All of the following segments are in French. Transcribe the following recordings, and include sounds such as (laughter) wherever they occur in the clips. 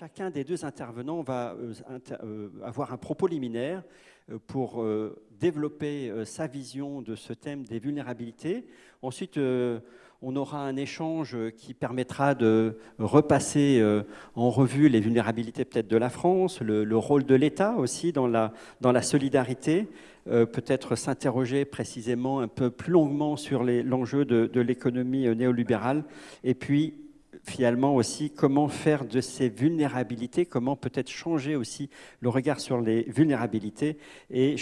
Chacun des deux intervenants va euh, euh, avoir un propos liminaire euh, pour développer sa vision de ce thème des vulnérabilités. Ensuite, on aura un échange qui permettra de repasser en revue les vulnérabilités peut-être de la France, le, rôle de l'État aussi dans la, dans solidarité, peut-être s'interroger précisément un peu plus longuement sur l'enjeu de, de l'économie néolibérale, et puis finalement aussi comment faire de ces vulnérabilités, comment peut-être changer aussi le regard sur les vulnérabilités et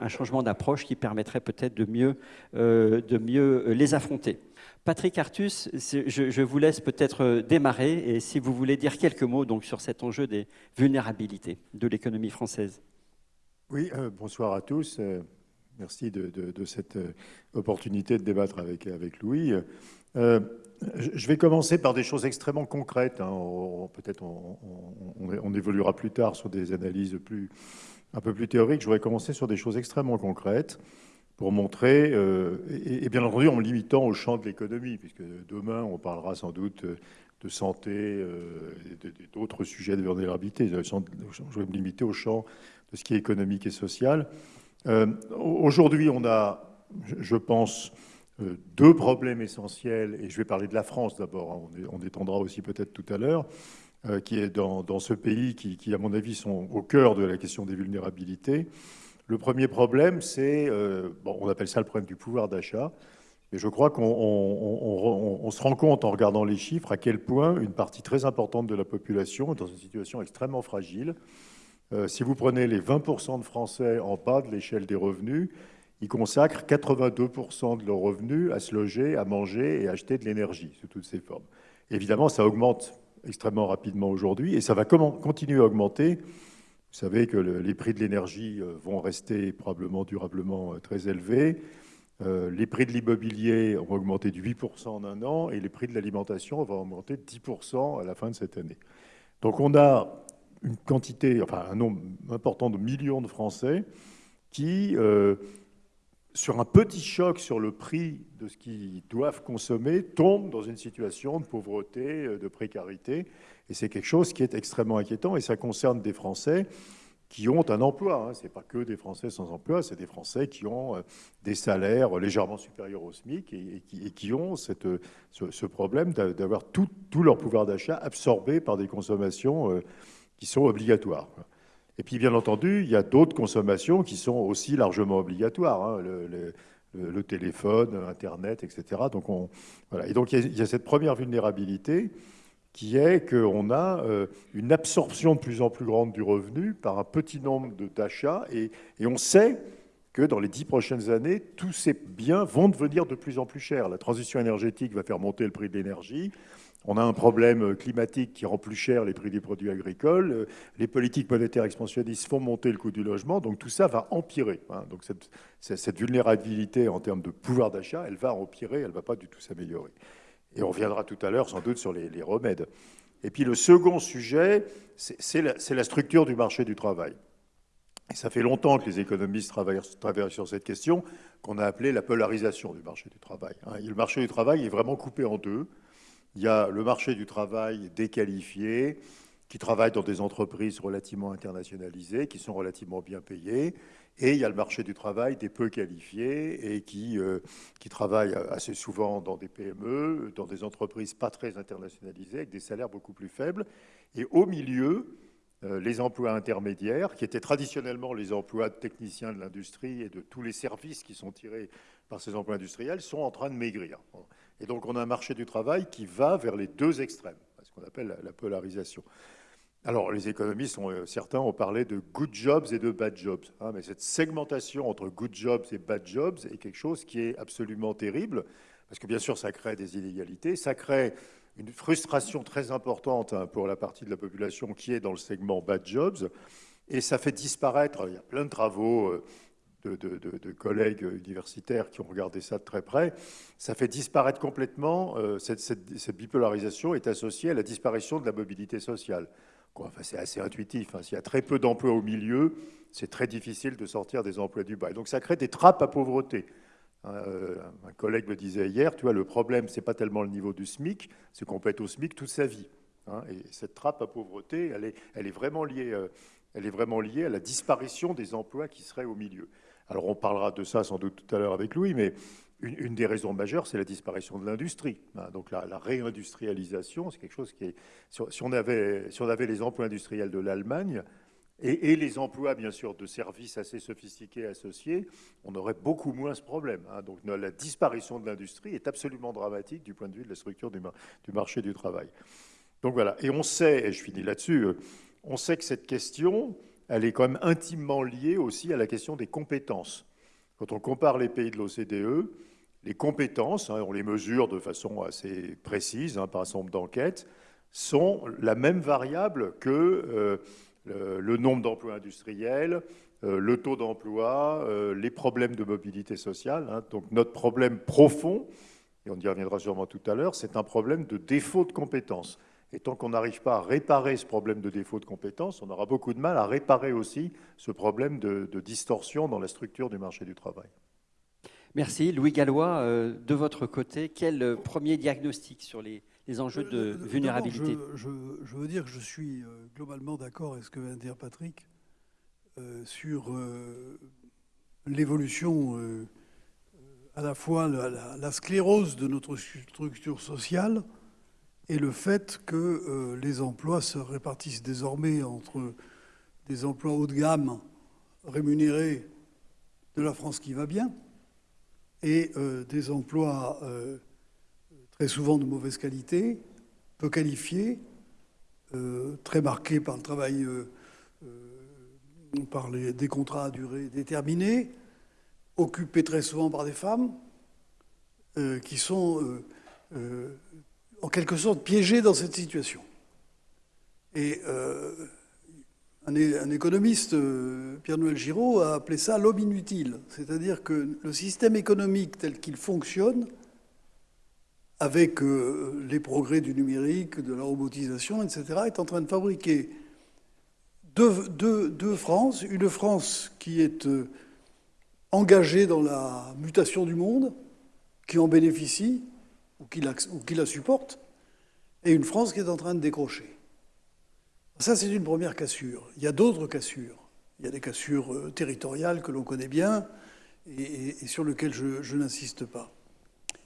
un changement d'approche qui permettrait peut-être de mieux, euh, de mieux les affronter. Patrick Artus, je, vous laisse peut-être démarrer et si vous voulez dire quelques mots donc, sur cet enjeu des vulnérabilités de l'économie française. Oui, euh, bonsoir à tous. Euh, merci de, cette opportunité de débattre avec, avec Louis. Je vais commencer par des choses extrêmement concrètes. Hein. Peut-être on, évoluera plus tard sur des analyses un peu plus théoriques. Je voudrais commencer sur des choses extrêmement concrètes pour montrer, euh, et, bien entendu en me limitant au champ de l'économie, puisque demain on parlera sans doute de santé euh, d'autres sujets de vulnérabilité. Je vais me limiter au champ de ce qui est économique et social. Euh, aujourd'hui, on a, je pense, deux problèmes essentiels, et je vais parler de la France d'abord, hein, on, étendra aussi peut-être tout à l'heure, euh, qui est dans, ce pays qui, à mon avis, sont au cœur de la question des vulnérabilités. Le premier problème, c'est, euh, bon, on appelle ça le problème du pouvoir d'achat, et je crois qu'on se rend compte en regardant les chiffres à quel point une partie très importante de la population est dans une situation extrêmement fragile. si vous prenez les 20% de Français en bas de l'échelle des revenus, ils consacrent 82% de leurs revenus à se loger, à manger et à acheter de l'énergie sous toutes ses formes. Évidemment, ça augmente extrêmement rapidement aujourd'hui et ça va continuer à augmenter. Vous savez que les prix de l'énergie euh, vont rester probablement durablement euh, très élevés. Euh, les prix de l'immobilier ont augmenté de 8% en un an et les prix de l'alimentation vont augmenter de 10% à la fin de cette année. Donc on a une quantité, enfin un nombre important de millions de Français qui sur un petit choc sur le prix de ce qu'ils doivent consommer, tombent dans une situation de pauvreté, euh, de précarité. Et c'est quelque chose qui est extrêmement inquiétant. Et ça concerne des Français qui ont un emploi. Hein. Ce n'est pas que des Français sans emploi, c'est des Français qui ont euh, des salaires légèrement supérieurs au SMIC et, qui, ont cette, ce, problème d'avoir tout, leur pouvoir d'achat absorbé par des consommations euh, qui sont obligatoires. Et puis, bien entendu, il y a d'autres consommations qui sont aussi largement obligatoires. Hein, le, téléphone, Internet, etc. Donc, on, voilà. Et donc, il y, a, cette première vulnérabilité qui est qu'on a euh, une absorption de plus en plus grande du revenu par un petit nombre d'achats. Et, et on sait que dans les dix prochaines années, tous ces biens vont devenir de plus en plus chers. La transition énergétique va faire monter le prix de l'énergie. On a un problème climatique qui rend plus cher les prix des produits agricoles. Les politiques monétaires expansionnistes font monter le coût du logement. Donc tout ça va empirer. Hein. Donc cette, vulnérabilité en termes de pouvoir d'achat, elle va empirer, elle ne va pas du tout s'améliorer. Et on reviendra tout à l'heure sans doute sur les, remèdes. Et puis le second sujet, c'est la, structure du marché du travail. Et ça fait longtemps que les économistes travaillent, travaillent sur cette question, qu'on a appelée la polarisation du marché du travail. Hein. le marché du travail est vraiment coupé en deux. Il y a le marché du travail déqualifié, qui travaille dans des entreprises relativement internationalisées, qui sont relativement bien payées. Et il y a le marché du travail des peu qualifiés et qui, euh, qui travaillent assez souvent dans des PME, dans des entreprises pas très internationalisées, avec des salaires beaucoup plus faibles. Et au milieu, euh, les emplois intermédiaires, qui étaient traditionnellement les emplois de techniciens de l'industrie et de tous les services qui sont tirés par ces emplois industriels, sont en train de maigrir. Et donc on a un marché du travail qui va vers les deux extrêmes, ce qu'on appelle la polarisation. Alors les économistes, euh, certains ont parlé de good jobs et de bad jobs, hein, mais cette segmentation entre good jobs et bad jobs est quelque chose qui est absolument terrible, parce que bien sûr ça crée des inégalités, ça crée une frustration très importante hein, pour la partie de la population qui est dans le segment bad jobs, et ça fait disparaître, il y a plein de travaux de, collègues universitaires qui ont regardé ça de très près, ça fait disparaître complètement, euh, cette, bipolarisation est associée à la disparition de la mobilité sociale. Enfin, c'est assez intuitif. Hein. S'il y a très peu d'emplois au milieu, c'est très difficile de sortir des emplois du bas. donc ça crée des trappes à pauvreté. Hein, euh, un collègue me disait hier, tu vois, le problème, c'est pas tellement le niveau du SMIC, c'est qu'on peut être au SMIC toute sa vie. Hein. et cette trappe à pauvreté, vraiment euh, elle est vraiment liée à la disparition des emplois qui seraient au milieu. Alors on parlera de ça sans doute tout à l'heure avec Louis, mais une, des raisons majeures, c'est la disparition de l'industrie. Hein. donc la, réindustrialisation, c'est quelque chose qui est... Si on, avait, si on avait les emplois industriels de l'Allemagne, et, les emplois, bien sûr, de services assez sophistiqués associés, on aurait beaucoup moins ce problème. Hein. Donc la disparition de l'industrie est absolument dramatique du point de vue de la structure du, du, marché du travail. Donc voilà, et on sait, et je finis là-dessus, euh, on sait que cette question, elle est quand même intimement liée aussi à la question des compétences. Quand on compare les pays de l'OCDE, les compétences, hein, on les mesure de façon assez précise hein, par un certain nombre d'enquêtes, sont la même variable que... Euh, le, nombre d'emplois industriels, euh, le taux d'emploi, euh, les problèmes de mobilité sociale. Hein. Donc notre problème profond, et on y reviendra sûrement tout à l'heure, c'est un problème de défaut de compétences. Et tant qu'on n'arrive pas à réparer ce problème de défaut de compétences, on aura beaucoup de mal à réparer aussi ce problème de, distorsion dans la structure du marché du travail. Merci. Louis Gallois, euh, de votre côté, quel premier diagnostic sur les, les enjeux de euh, vulnérabilité? je, veux dire que je suis euh, globalement d'accord avec ce que vient de dire Patrick euh, sur l'évolution, à la fois la, sclérose de notre structure sociale et le fait que les emplois se répartissent désormais entre des emplois haut de gamme rémunérés de la France qui va bien et des emplois très souvent de mauvaise qualité, peu qualifiés, euh, très marqués par le travail, euh, euh, par des contrats à durée déterminée, occupés très souvent par des femmes, qui sont en quelque sorte piégées dans cette situation. Et un, un, économiste, Pierre-Noël Giraud, a appelé ça l'homme inutile, c'est-à-dire que le système économique tel qu'il fonctionne avec euh, les progrès du numérique, de la robotisation, etc., est en train de fabriquer deux, France. Une France qui est euh, engagée dans la mutation du monde, qui en bénéficie ou qui, la, ou qui la supporte, et une France qui est en train de décrocher. Ça, c'est une première cassure. Il y a d'autres cassures. Il y a des cassures euh, territoriales que l'on connaît bien et, sur lesquelles je, je n'insiste pas.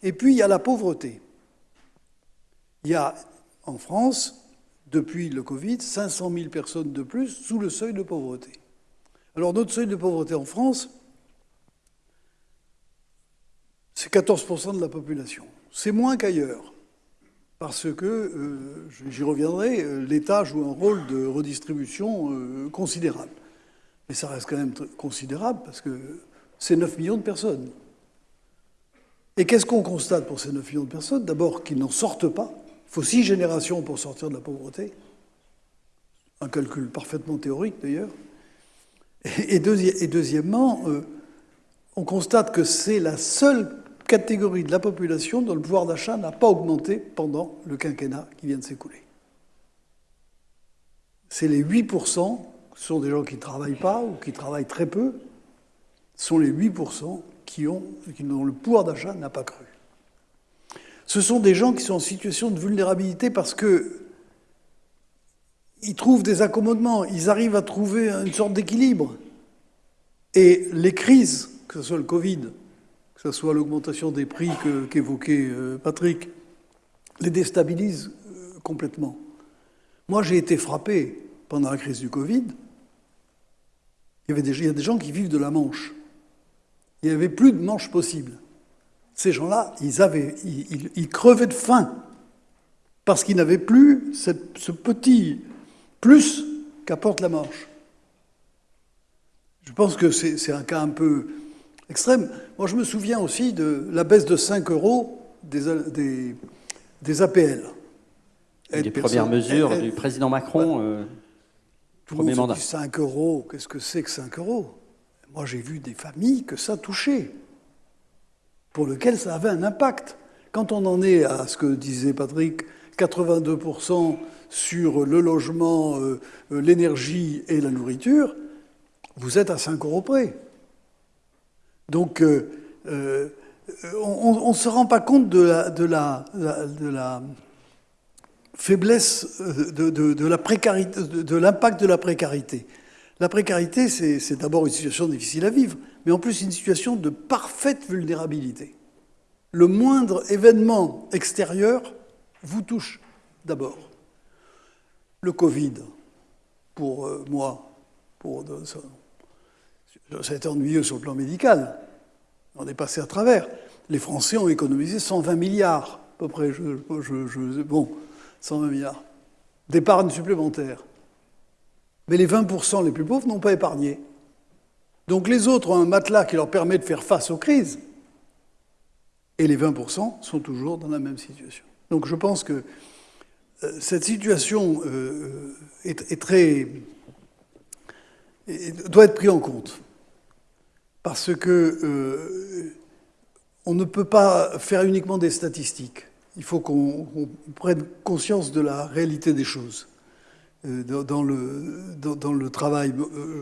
Et puis, il y a la pauvreté. Il y a en France, depuis le Covid, 500 000 personnes de plus sous le seuil de pauvreté. Alors notre seuil de pauvreté en France, c'est 14% de la population. C'est moins qu'ailleurs, parce que, euh, j'y reviendrai, euh, l'État joue un rôle de redistribution euh, considérable. Mais ça reste quand même considérable, parce que c'est 9 millions de personnes. Et qu'est-ce qu'on constate pour ces 9 millions de personnes? D'abord qu'ils n'en sortent pas. Il faut six générations pour sortir de la pauvreté. Un calcul parfaitement théorique d'ailleurs. Et, deuxièmement, on constate que c'est la seule catégorie de la population dont le pouvoir d'achat n'a pas augmenté pendant le quinquennat qui vient de s'écouler. C'est les 8%, ce sont des gens qui ne travaillent pas ou qui travaillent très peu, sont les 8% qui ont, dont le pouvoir d'achat n'a pas cru. Ce sont des gens qui sont en situation de vulnérabilité parce que ils trouvent des accommodements, ils arrivent à trouver une sorte d'équilibre. Et les crises, que ce soit le Covid, que ce soit l'augmentation des prix qu'évoquait euh, Patrick, les déstabilisent euh, complètement. Moi, j'ai été frappé pendant la crise du Covid. Il y, avait des, a des gens qui vivent de la manche. Il n'y avait plus de manche possible. Ces gens-là, ils, crevaient de faim parce qu'ils n'avaient plus ce petit plus qu'apporte la Manche. Je pense que c'est un cas un peu extrême. Moi, je me souviens aussi de la baisse de 5 euros des, des, APL. Les premières mesures du président Macron, euh, premier mandat. 5 euros, qu'est-ce que c'est que 5 euros? Moi, j'ai vu des familles que ça touchait pour lequel ça avait un impact. Quand on en est à ce que disait Patrick, 82% sur le logement, euh, euh, l'énergie et la nourriture, vous êtes à 5 euros près. Donc, euh, on ne se rend pas compte de la, faiblesse de, de la précarité, de, l'impact de la précarité. La précarité, c'est d'abord une situation difficile à vivre, mais en plus une situation de parfaite vulnérabilité. Le moindre événement extérieur vous touche d'abord. Le Covid, pour euh, moi, pour, ça, a été ennuyeux sur le plan médical. On est passé à travers. Les Français ont économisé 120 milliards, à peu près. Je, bon, 120 milliards d'épargne supplémentaire. Mais les 20% les plus pauvres n'ont pas épargné. Donc les autres ont un matelas qui leur permet de faire face aux crises. Et les 20% sont toujours dans la même situation. Donc je pense que euh, cette situation euh, est, très doit être prise en compte parce que euh, on ne peut pas faire uniquement des statistiques. Il faut qu'on prenne conscience de la réalité des choses. Dans le, dans, le travail,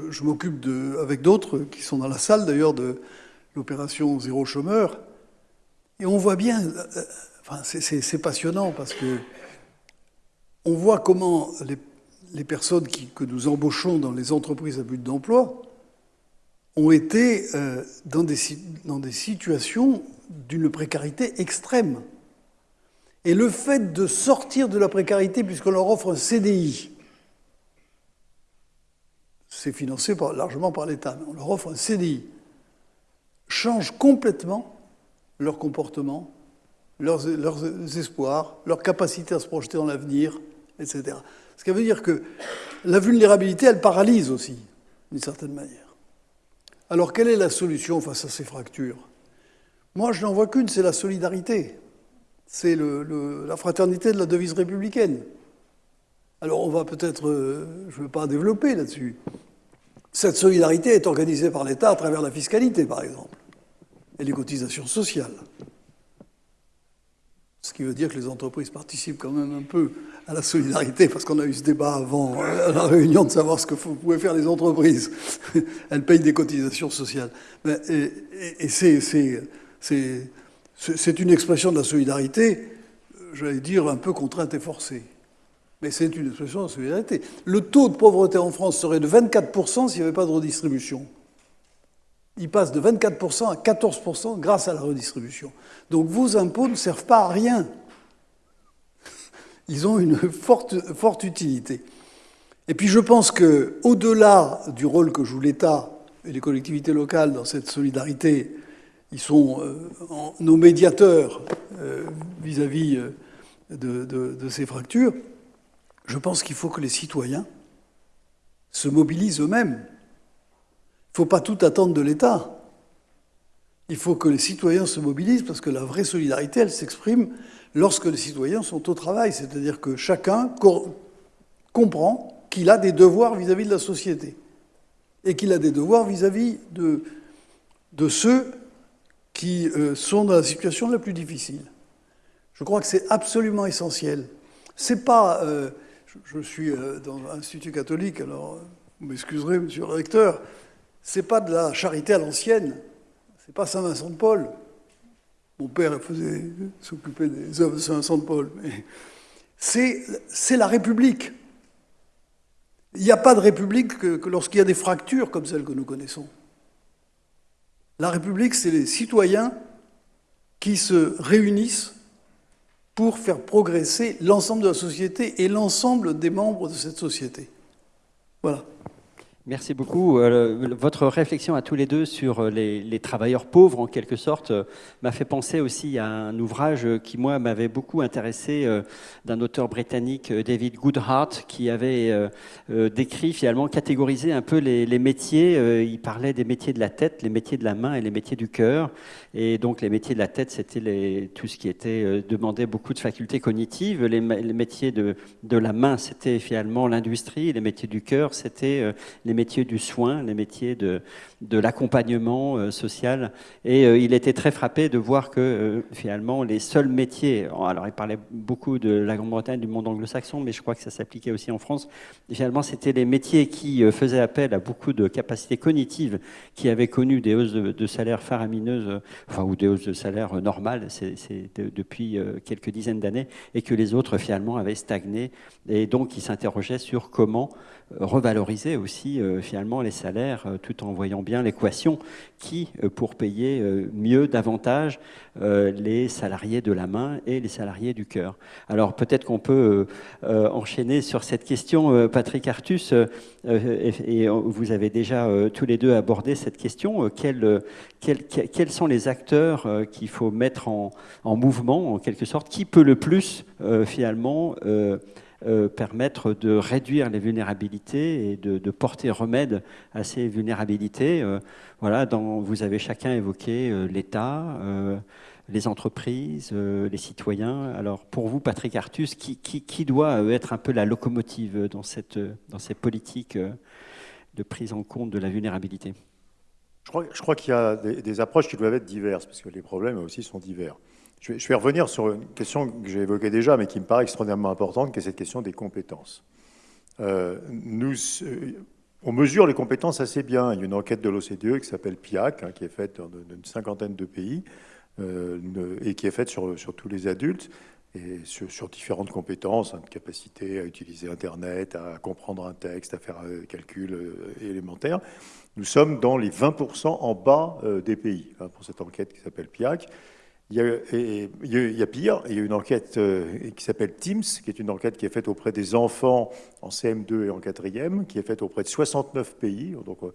je m'occupe avec d'autres qui sont dans la salle d'ailleurs de l'opération Zéro Chômeur, et on voit bien, enfin, c'est passionnant parce que on voit comment les, personnes que nous embauchons dans les entreprises à but d'emploi ont été euh, dans, des, situations d'une précarité extrême. Et le fait de sortir de la précarité, puisqu'on leur offre un CDI, c'est financé largement par l'État, mais on leur offre un CDI, change complètement leur comportement, leurs, leurs espoirs, leur capacité à se projeter dans l'avenir, etc. Ce qui veut dire que la vulnérabilité, elle paralyse aussi, d'une certaine manière. Alors, quelle est la solution face à ces fractures? Moi, je n'en vois qu'une, c'est la solidarité. C'est la fraternité de la devise républicaine. Alors, on va peut-être, euh, je ne veux pas développer là-dessus. Cette solidarité est organisée par l'État à travers la fiscalité, par exemple, et les cotisations sociales. Ce qui veut dire que les entreprises participent quand même un peu à la solidarité, parce qu'on a eu ce débat avant euh, la réunion de savoir ce que pouvaient faire les entreprises. (laughs) Elles payent des cotisations sociales. Et, c'est une expression de la solidarité, j'allais dire, un peu contrainte et forcée. Mais c'est une expression de la solidarité. Le taux de pauvreté en France serait de 24% s'il n'y avait pas de redistribution. Il passe de 24% à 14% grâce à la redistribution. Donc vos impôts ne servent pas à rien (laughs) ils ont une forte, forte utilité. Et puis je pense qu'au-delà du rôle que joue l'État et les collectivités locales dans cette solidarité, ils sont euh, nos médiateurs euh, vis-à-vis euh, de, ces fractures. Je pense qu'il faut que les citoyens se mobilisent eux-mêmes. Il ne faut pas tout attendre de l'État. Il faut que les citoyens se mobilisent parce que la vraie solidarité, elle s'exprime lorsque les citoyens sont au travail, c'est-à-dire que chacun comprend qu'il a des devoirs vis-à-vis de la société et qu'il a des devoirs vis-à-vis de, ceux qui euh, sont dans la situation la plus difficile. Je crois que c'est absolument essentiel. C'est pas, euh, je, suis euh, dans l'Institut catholique, alors vous m'excuserez, monsieur le recteur, c'est pas de la charité à l'ancienne, c'est pas Saint Vincent de Paul, mon père s'occupait des œuvres de Saint-Vincent de Paul. C'est la République. Il n'y a pas de République que, lorsqu'il y a des fractures comme celles que nous connaissons. La République, c'est les citoyens qui se réunissent pour faire progresser l'ensemble de la société et l'ensemble des membres de cette société. Voilà. Merci beaucoup. Euh, votre réflexion à tous les deux sur euh, les, travailleurs pauvres, en quelque sorte, euh, m'a fait penser aussi à un ouvrage qui, moi, m'avait beaucoup intéressé d'un auteur britannique, David Goodhart, qui avait décrit, finalement, catégorisé un peu les, métiers. Il parlait des métiers de la tête, les métiers de la main et les métiers du cœur. Et donc, les métiers de la tête, c'était tout ce qui était demandait beaucoup de facultés cognitives. Les, les métiers de, de la main, c'était finalement l'industrie. Les métiers du cœur, c'était les métiers du soin, les métiers de, de l'accompagnement social. Et il était très frappé de voir que finalement les seuls métiers, alors il parlait beaucoup de la Grande-Bretagne, du monde anglo-saxon, mais je crois que ça s'appliquait aussi en France, finalement c'était les métiers qui faisaient appel à beaucoup de capacités cognitives, qui avaient connu des hausses de, de salaire faramineuses, enfin, ou des hausses de salaire normales, c'est depuis quelques dizaines d'années, et que les autres finalement avaient stagné. Et donc ils s'interrogeaient sur comment revaloriser aussi euh, finalement les salaires euh, tout en voyant bien l'équation qui, euh, pour payer mieux, davantage les salariés de la main et les salariés du cœur. Alors peut-être qu'on peut, enchaîner sur cette question, Patrick Artus, et, vous avez déjà tous les deux abordé cette question. Quels, sont les acteurs qu'il faut mettre en, mouvement, en quelque sorte Qui peut le plus finalement euh, permettre de réduire les vulnérabilités et de, porter remède à ces vulnérabilités. Euh, voilà, vous avez chacun évoqué euh, l'État, les entreprises, les citoyens. Alors pour vous, Patrick Artus, qui, doit être un peu la locomotive dans, cette, dans ces politiques de prise en compte de la vulnérabilité? Je crois, je crois qu'il y a des, approches qui doivent être diverses, parce que les problèmes aussi sont divers. Je vais, revenir sur une question que j'ai évoquée déjà, mais qui me paraît extraordinairement importante, qui est cette question des compétences. Euh, nous, euh, on mesure les compétences assez bien. Il y a une enquête de l'OCDE qui s'appelle PIAC, hein, qui est faite dans une cinquantaine de pays, euh, et qui est faite sur, sur, tous les adultes, et sur, différentes compétences, hein, capacité à utiliser Internet, à comprendre un texte, à faire un calcul élémentaire. Nous sommes dans les 20% en bas des pays, hein, pour cette enquête qui s'appelle PIAC. Il y, a, pire, il y a une enquête euh, qui s'appelle TIMS, qui est une enquête qui est faite auprès des enfants en CM2 et en 4e, qui est faite auprès de 69 pays. Donc euh,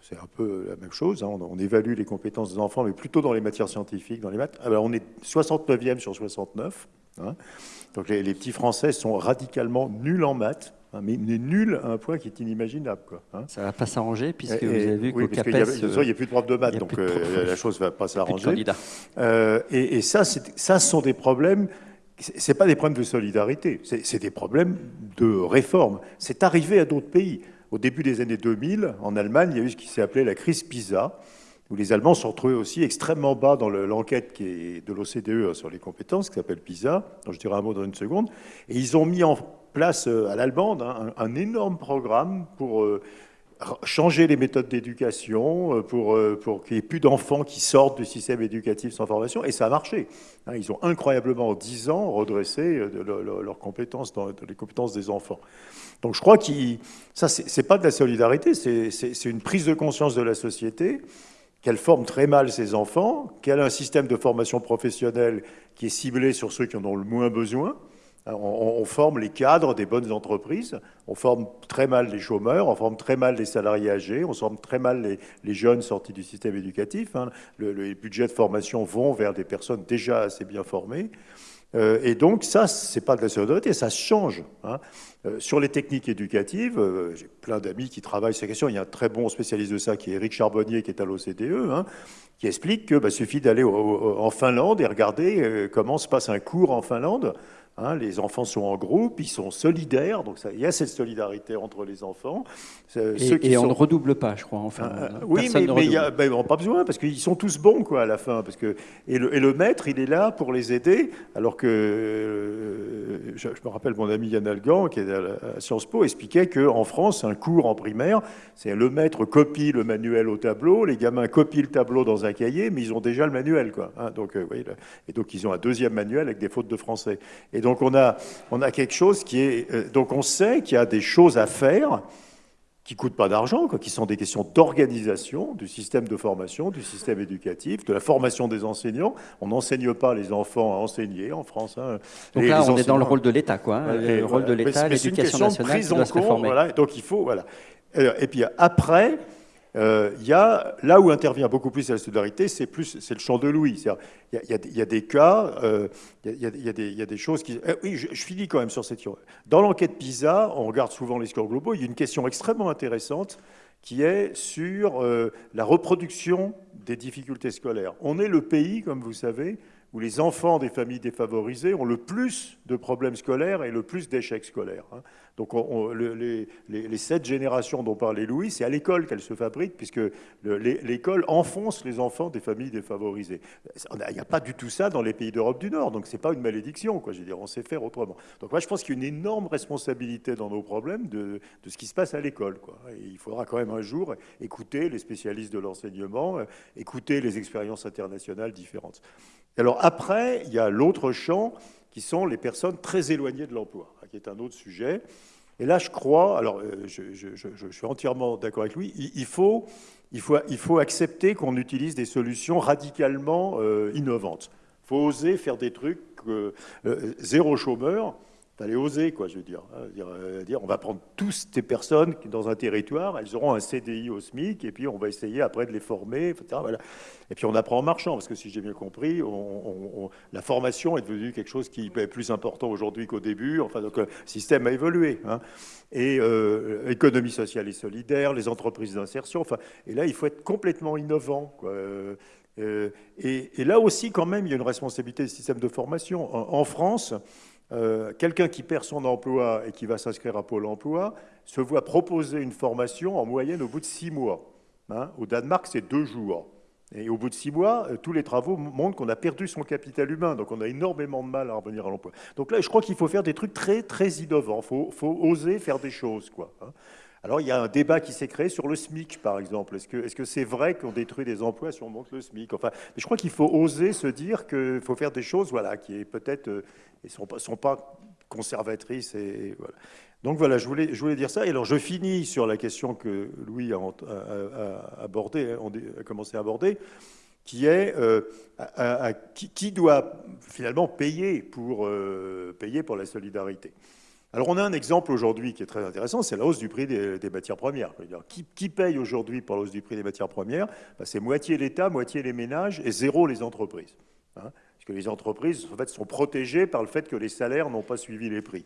c'est un peu la même chose, hein. on, évalue les compétences des enfants, mais plutôt dans les matières scientifiques, dans les maths. Alors on est 69e sur 69. Hein. Donc les petits Français sont radicalement nuls en maths. Hein, mais, nul à un point qui est inimaginable. Quoi, hein. Ça ne va pas s'arranger, puisque vous avez vu qu'au CAPES... Il n'y a, plus de profs de maths, donc euh, la chose ne va pas s'arranger. Euh, et, et, ça, ça, ce sont des problèmes... Ce pas des problèmes de solidarité, c'est des problèmes de réforme. C'est arrivé à d'autres pays. Au début des années 2000, en Allemagne, il y a eu ce qui s'est appelé la crise PISA, où les Allemands sont retrouvés aussi extrêmement bas dans l'enquête est de l'OCDE sur les compétences, qui s'appelle PISA, dont je dirai un mot dans une seconde, et ils ont mis en place euh, à l'Allemande hein, un, énorme programme pour euh, changer les méthodes d'éducation, euh, pour, pour qu'il n'y ait plus d'enfants qui sortent du système éducatif sans formation, et ça a marché. Hein. Ils ont incroyablement, en 10 ans, redressé leurs compétences, dans, les compétences des enfants. Donc je crois que ça, c'est pas de la solidarité, c'est une prise de conscience de la société qu'elle forme très mal ses enfants, qu'elle a un système de formation professionnelle qui est ciblé sur ceux qui en ont le moins besoin, on, forme les cadres des bonnes entreprises, on forme très mal les chômeurs, on forme très mal les salariés âgés, on forme très mal les, jeunes sortis du système éducatif. Hein. Le, les budgets de formation vont vers des personnes déjà assez bien formées. Euh, et donc ça, c'est pas de la solidarité, ça change. Hein. Euh, sur les techniques éducatives, euh, j'ai plein d'amis qui travaillent sur ces questions. Il y a un très bon spécialiste de ça qui est Eric Charbonnier, qui est à l'OCDE, hein, qui explique qu'il bah, suffit d'aller en Finlande et regarder comment se passe un cours en Finlande. Hein, les enfants sont en groupe, ils sont solidaires, donc ça, il y a cette solidarité entre les enfants. Et, on ne redouble pas, je crois, enfin. Euh, oui, mais, mais y a, ben, on pas besoin, parce qu'ils sont tous bons quoi, à la fin. Parce que, et, le, et le maître, il est là pour les aider, alors que, euh, je, me rappelle mon ami Yann Algan, qui est à, Sciences Po, expliquait qu'en France, un cours en primaire, c'est le maître copie le manuel au tableau, les gamins copient le tableau dans un cahier, mais ils ont déjà le manuel. Quoi, hein. donc, euh, oui, et donc, ils ont un deuxième manuel avec des fautes de français. Et donc on a, on a quelque chose qui est... Euh, donc on sait qu'il y a des choses à faire qui ne coûtent pas d'argent, qui sont des questions d'organisation du système de formation, du système éducatif, de la formation des enseignants. On n'enseigne pas les enfants à enseigner en France. Hein. Donc là, on est dans le rôle de l'État, quoi. Hein. le rôle de l'État, l'éducation nationale doit se. Voilà, donc il faut, voilà. Et puis après, il y a, là où intervient beaucoup plus la solidarité, c'est plus c'est le champ de Louis. Il y, a des cas, euh, il y, a des choses qui. Eh oui, je, je, finis quand même sur cette. Dans l'enquête PISA, on regarde souvent les scores globaux. Il y a une question extrêmement intéressante qui est sur euh, la reproduction des difficultés scolaires. On est le pays, comme vous savez, où les enfants des familles défavorisées ont le plus de problèmes scolaires et le plus d'échecs scolaires. Hein. Donc les, sept générations dont parlait Louis, c'est à l'école qu'elles se fabriquent, puisque l'école enfonce les enfants des familles défavorisées. Il n'y a pas du tout ça dans les pays d'Europe du Nord, donc ce n'est pas une malédiction, quoi. Je veux dire, on sait faire autrement. Donc moi, je pense qu'il y a une énorme responsabilité dans nos problèmes de, ce qui se passe à l'école. Il faudra quand même un jour écouter les spécialistes de l'enseignement, euh, écouter les expériences internationales différentes. Alors après, il y a l'autre champ qui sont les personnes très éloignées de l'emploi, qui est un autre sujet. Et là, je crois, alors euh, je, suis entièrement d'accord avec lui, il, faut, il, faut, il faut accepter qu'on utilise des solutions radicalement euh, innovantes. Il faut oser faire des trucs, euh, zéro chômeur, fallait oser, quoi, je veux dire, hein, euh, dire, On va prendre tous ces personnes dans un territoire, elles auront un CDI au SMIC, et puis on va essayer après de les former. Et puis on apprend en marchant, parce que si j'ai bien compris, la formation est devenue quelque chose qui est plus important aujourd'hui qu'au début. Enfin, donc le système a évolué. Hein. Et euh, économie sociale et solidaire, les entreprises d'insertion. Enfin, et là, il faut être complètement innovant. Euh, et, là aussi, quand même, il y a une responsabilité du système de formation. en France, euh, quelqu'un qui perd son emploi et qui va s'inscrire à Pôle emploi se voit proposer une formation en moyenne au bout de six mois. Hein. au Danemark, c'est deux jours. Et au bout de six mois, euh, tous les travaux montrent qu'on a perdu son capital humain, donc on a énormément de mal à revenir à l'emploi. Donc là, je crois qu'il faut faire des trucs très, très innovants. Il faut, oser faire des choses. Quoi, hein. Alors, il y a un débat qui s'est créé sur le SMIC, par exemple. Est-ce que c'est vrai qu'on détruit des emplois si on monte le SMIC? Enfin, je crois qu'il faut oser se dire qu'il faut faire des choses voilà, qui peut-être ne euh, sont, pas, sont pas conservatrices. Et, voilà. Donc voilà, je voulais, je voulais dire ça. Et alors, je finis sur la question que Louis a, abordé, a commencé à aborder, qui est euh, qui, doit finalement payer pour, euh, payer pour la solidarité? Alors on a un exemple aujourd'hui qui est très intéressant, c'est la hausse du prix des, matières premières. Qui, paye aujourd'hui pour la hausse du prix des matières premières? Ben, C'est moitié l'État, moitié les ménages et zéro les entreprises. Hein. parce que les entreprises en fait, sont protégées par le fait que les salaires n'ont pas suivi les prix.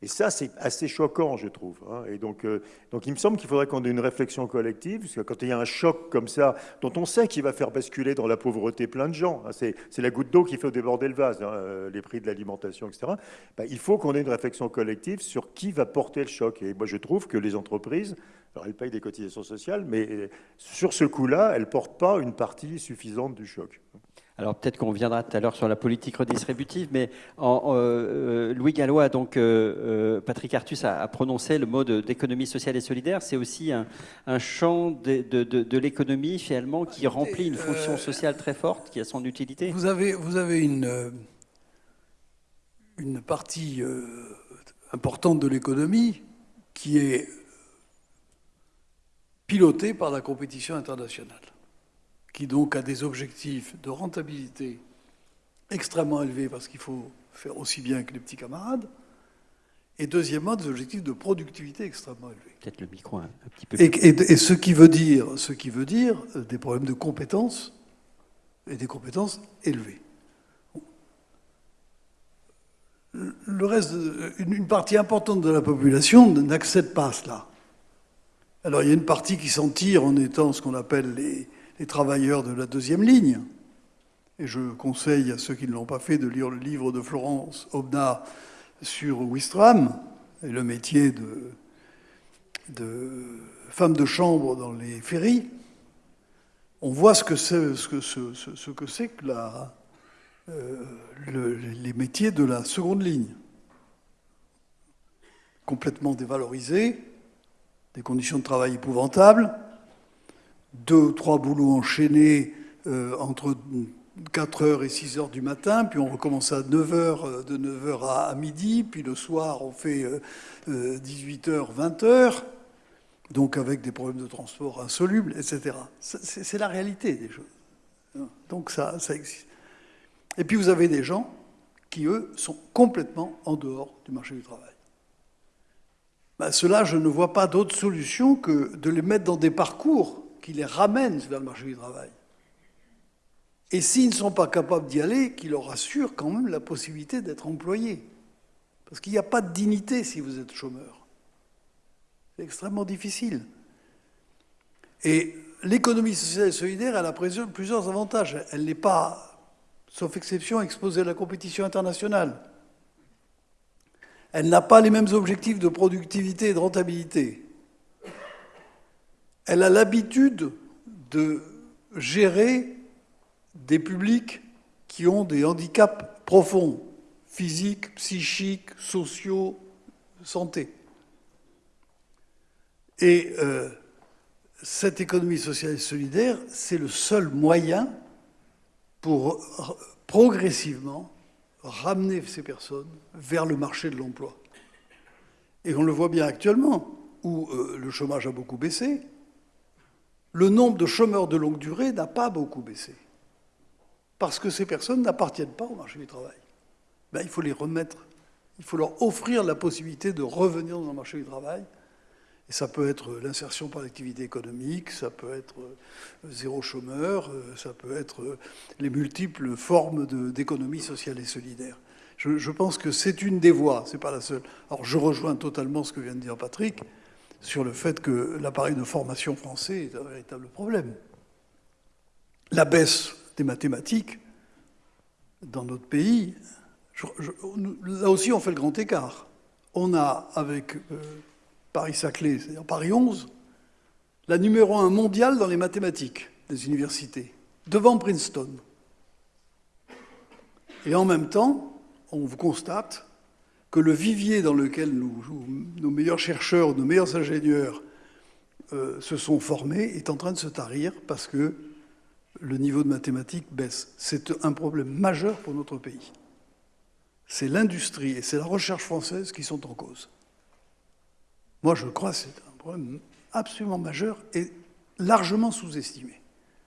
Et ça, c'est assez choquant, je trouve. Hein. Et donc, euh, donc, il me semble qu'il faudrait qu'on ait une réflexion collective, parce que quand il y a un choc comme ça, dont on sait qu'il va faire basculer dans la pauvreté plein de gens, hein, c'est la goutte d'eau qui fait déborder le vase, hein, euh, les prix de l'alimentation, etc., bah, il faut qu'on ait une réflexion collective sur qui va porter le choc. Et moi, je trouve que les entreprises, alors elles payent des cotisations sociales, mais euh, sur ce coup-là, elles ne portent pas une partie suffisante du choc. Alors peut-être qu'on viendra tout à l'heure sur la politique redistributive, mais en, euh, Louis Gallois, donc euh, euh, Patrick Artus a, prononcé le mot d'économie sociale et solidaire. C'est aussi un, champ de, l'économie finalement qui remplit une fonction sociale très forte, qui a son utilité. Vous avez, vous avez une, une partie importante de l'économie qui est pilotée par la compétition internationale qui donc a des objectifs de rentabilité extrêmement élevés parce qu'il faut faire aussi bien que les petits camarades, et deuxièmement des objectifs de productivité extrêmement élevés. Peut-être le micro un, petit peu. Et, et, ce qui veut dire, ce qui veut dire euh, des problèmes de compétences et des compétences élevées. Le reste, une partie importante de la population n'accède pas à cela. Alors il y a une partie qui s'en tire en étant ce qu'on appelle les, les travailleurs de la deuxième ligne. Et je conseille à ceux qui ne l'ont pas fait de lire le livre de Florence Obna sur Wistram et le métier de, femme de chambre dans les ferries. On voit ce que c'est ce que, ce, que, euh, les métiers de la seconde ligne. Complètement dévalorisés, des conditions de travail épouvantables, deux ou trois boulots enchaînés euh, entre 4h et 6h du matin, puis on recommence à 9h, euh, de 9h à, midi, puis le soir on fait 18h, euh, 20h, donc avec des problèmes de transport insolubles, etc. C'est la réalité des choses. Donc ça, ça existe. Et puis vous avez des gens qui, eux, sont complètement en dehors du marché du travail. Ben, Cela, je ne vois pas d'autre solution que de les mettre dans des parcours qui les ramène vers le marché du travail. Et s'ils ne sont pas capables d'y aller, qui leur assure quand même la possibilité d'être employés. Parce qu'il n'y a pas de dignité si vous êtes chômeur. C'est extrêmement difficile. Et l'économie sociale et solidaire, elle a plusieurs avantages. Elle n'est pas sauf exception, exposée à la compétition internationale. Elle n'a pas les mêmes objectifs de productivité et de rentabilité. Elle a l'habitude de gérer des publics qui ont des handicaps profonds, physiques, psychiques, sociaux, santé. Et euh, cette économie sociale et solidaire, c'est le seul moyen pour progressivement ramener ces personnes vers le marché de l'emploi. Et on le voit bien actuellement, où euh, le chômage a beaucoup baissé, le nombre de chômeurs de longue durée n'a pas beaucoup baissé. Parce que ces personnes n'appartiennent pas au marché du travail. Ben, il faut les remettre, il faut leur offrir la possibilité de revenir dans le marché du travail et ça peut être l'insertion par l'activité économique, ça peut être euh, zéro chômeur, euh, ça peut être euh, les multiples formes d'économie sociale et solidaire. Je, pense que c'est une des voies, c'est pas la seule. Alors je rejoins totalement ce que vient de dire Patrick sur le fait que l'appareil de formation français est un véritable problème. La baisse des mathématiques dans notre pays, là aussi on fait le grand écart. On a avec Paris-Saclay, c'est-à-dire Paris 11, la numéro un mondiale dans les mathématiques des universités, devant Princeton. Et en même temps, on vous constate que le vivier dans lequel nos meilleurs chercheurs, nos meilleurs ingénieurs euh, se sont formés est en train de se tarir parce que le niveau de mathématiques baisse. C'est un problème majeur pour notre pays. C'est l'industrie et c'est la recherche française qui sont en cause. Moi, je crois que c'est un problème absolument majeur et largement sous-estimé.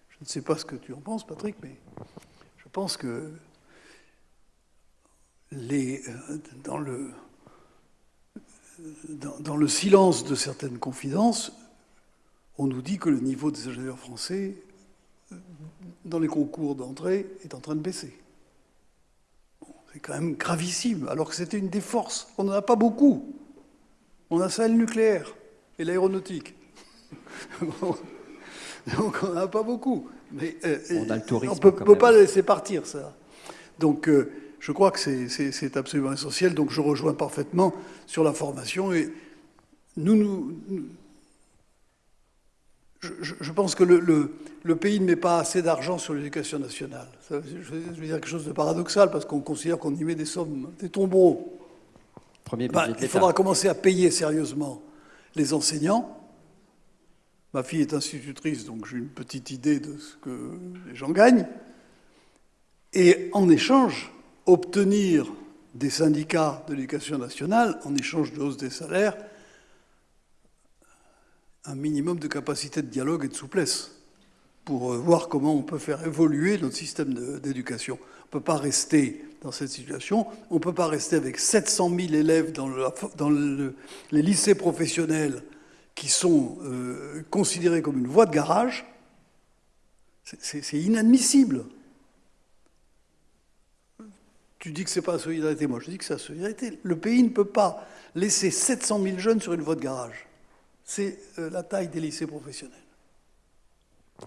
Je ne sais pas ce que tu en penses, Patrick, mais je pense que les, euh, dans, le, dans, le silence de certaines confidences, on nous dit que le niveau des ingénieurs français dans les concours d'entrée est en train de baisser. c'est quand même gravissime, alors que c'était une des forces. On n'en a pas beaucoup. On a ça le nucléaire et l'aéronautique. (laughs) Donc on n'en a pas beaucoup. Mais, euh. On ne peut, pas laisser partir ça. Donc euh, je crois que c'est absolument essentiel. Donc je rejoins parfaitement sur la formation. Et nous, nous, je, pense que le, le, pays ne met pas assez d'argent sur l'éducation nationale. je veux dire quelque chose de paradoxal parce qu'on considère qu'on y met des sommes, des tombereaux. Bah, il faudra commencer à payer sérieusement les enseignants. Ma fille est institutrice, donc j'ai une petite idée de ce que les gens gagnent. Et en échange, obtenir des syndicats de l'éducation nationale, en échange de hausse des salaires, un minimum de capacité de dialogue et de souplesse pour euh, voir comment on peut faire évoluer notre système d'éducation. On ne peut pas rester dans cette situation. On ne peut pas rester avec 700 000 élèves dans, les lycées professionnels qui sont euh, considérés comme une voie de garage. C'est inadmissible. Tu dis que ce n'est pas la solidarité. Moi, je dis que c'est la solidarité. Le pays ne peut pas laisser 700 000 jeunes sur une voie de garage. C'est euh, la taille des lycées professionnels.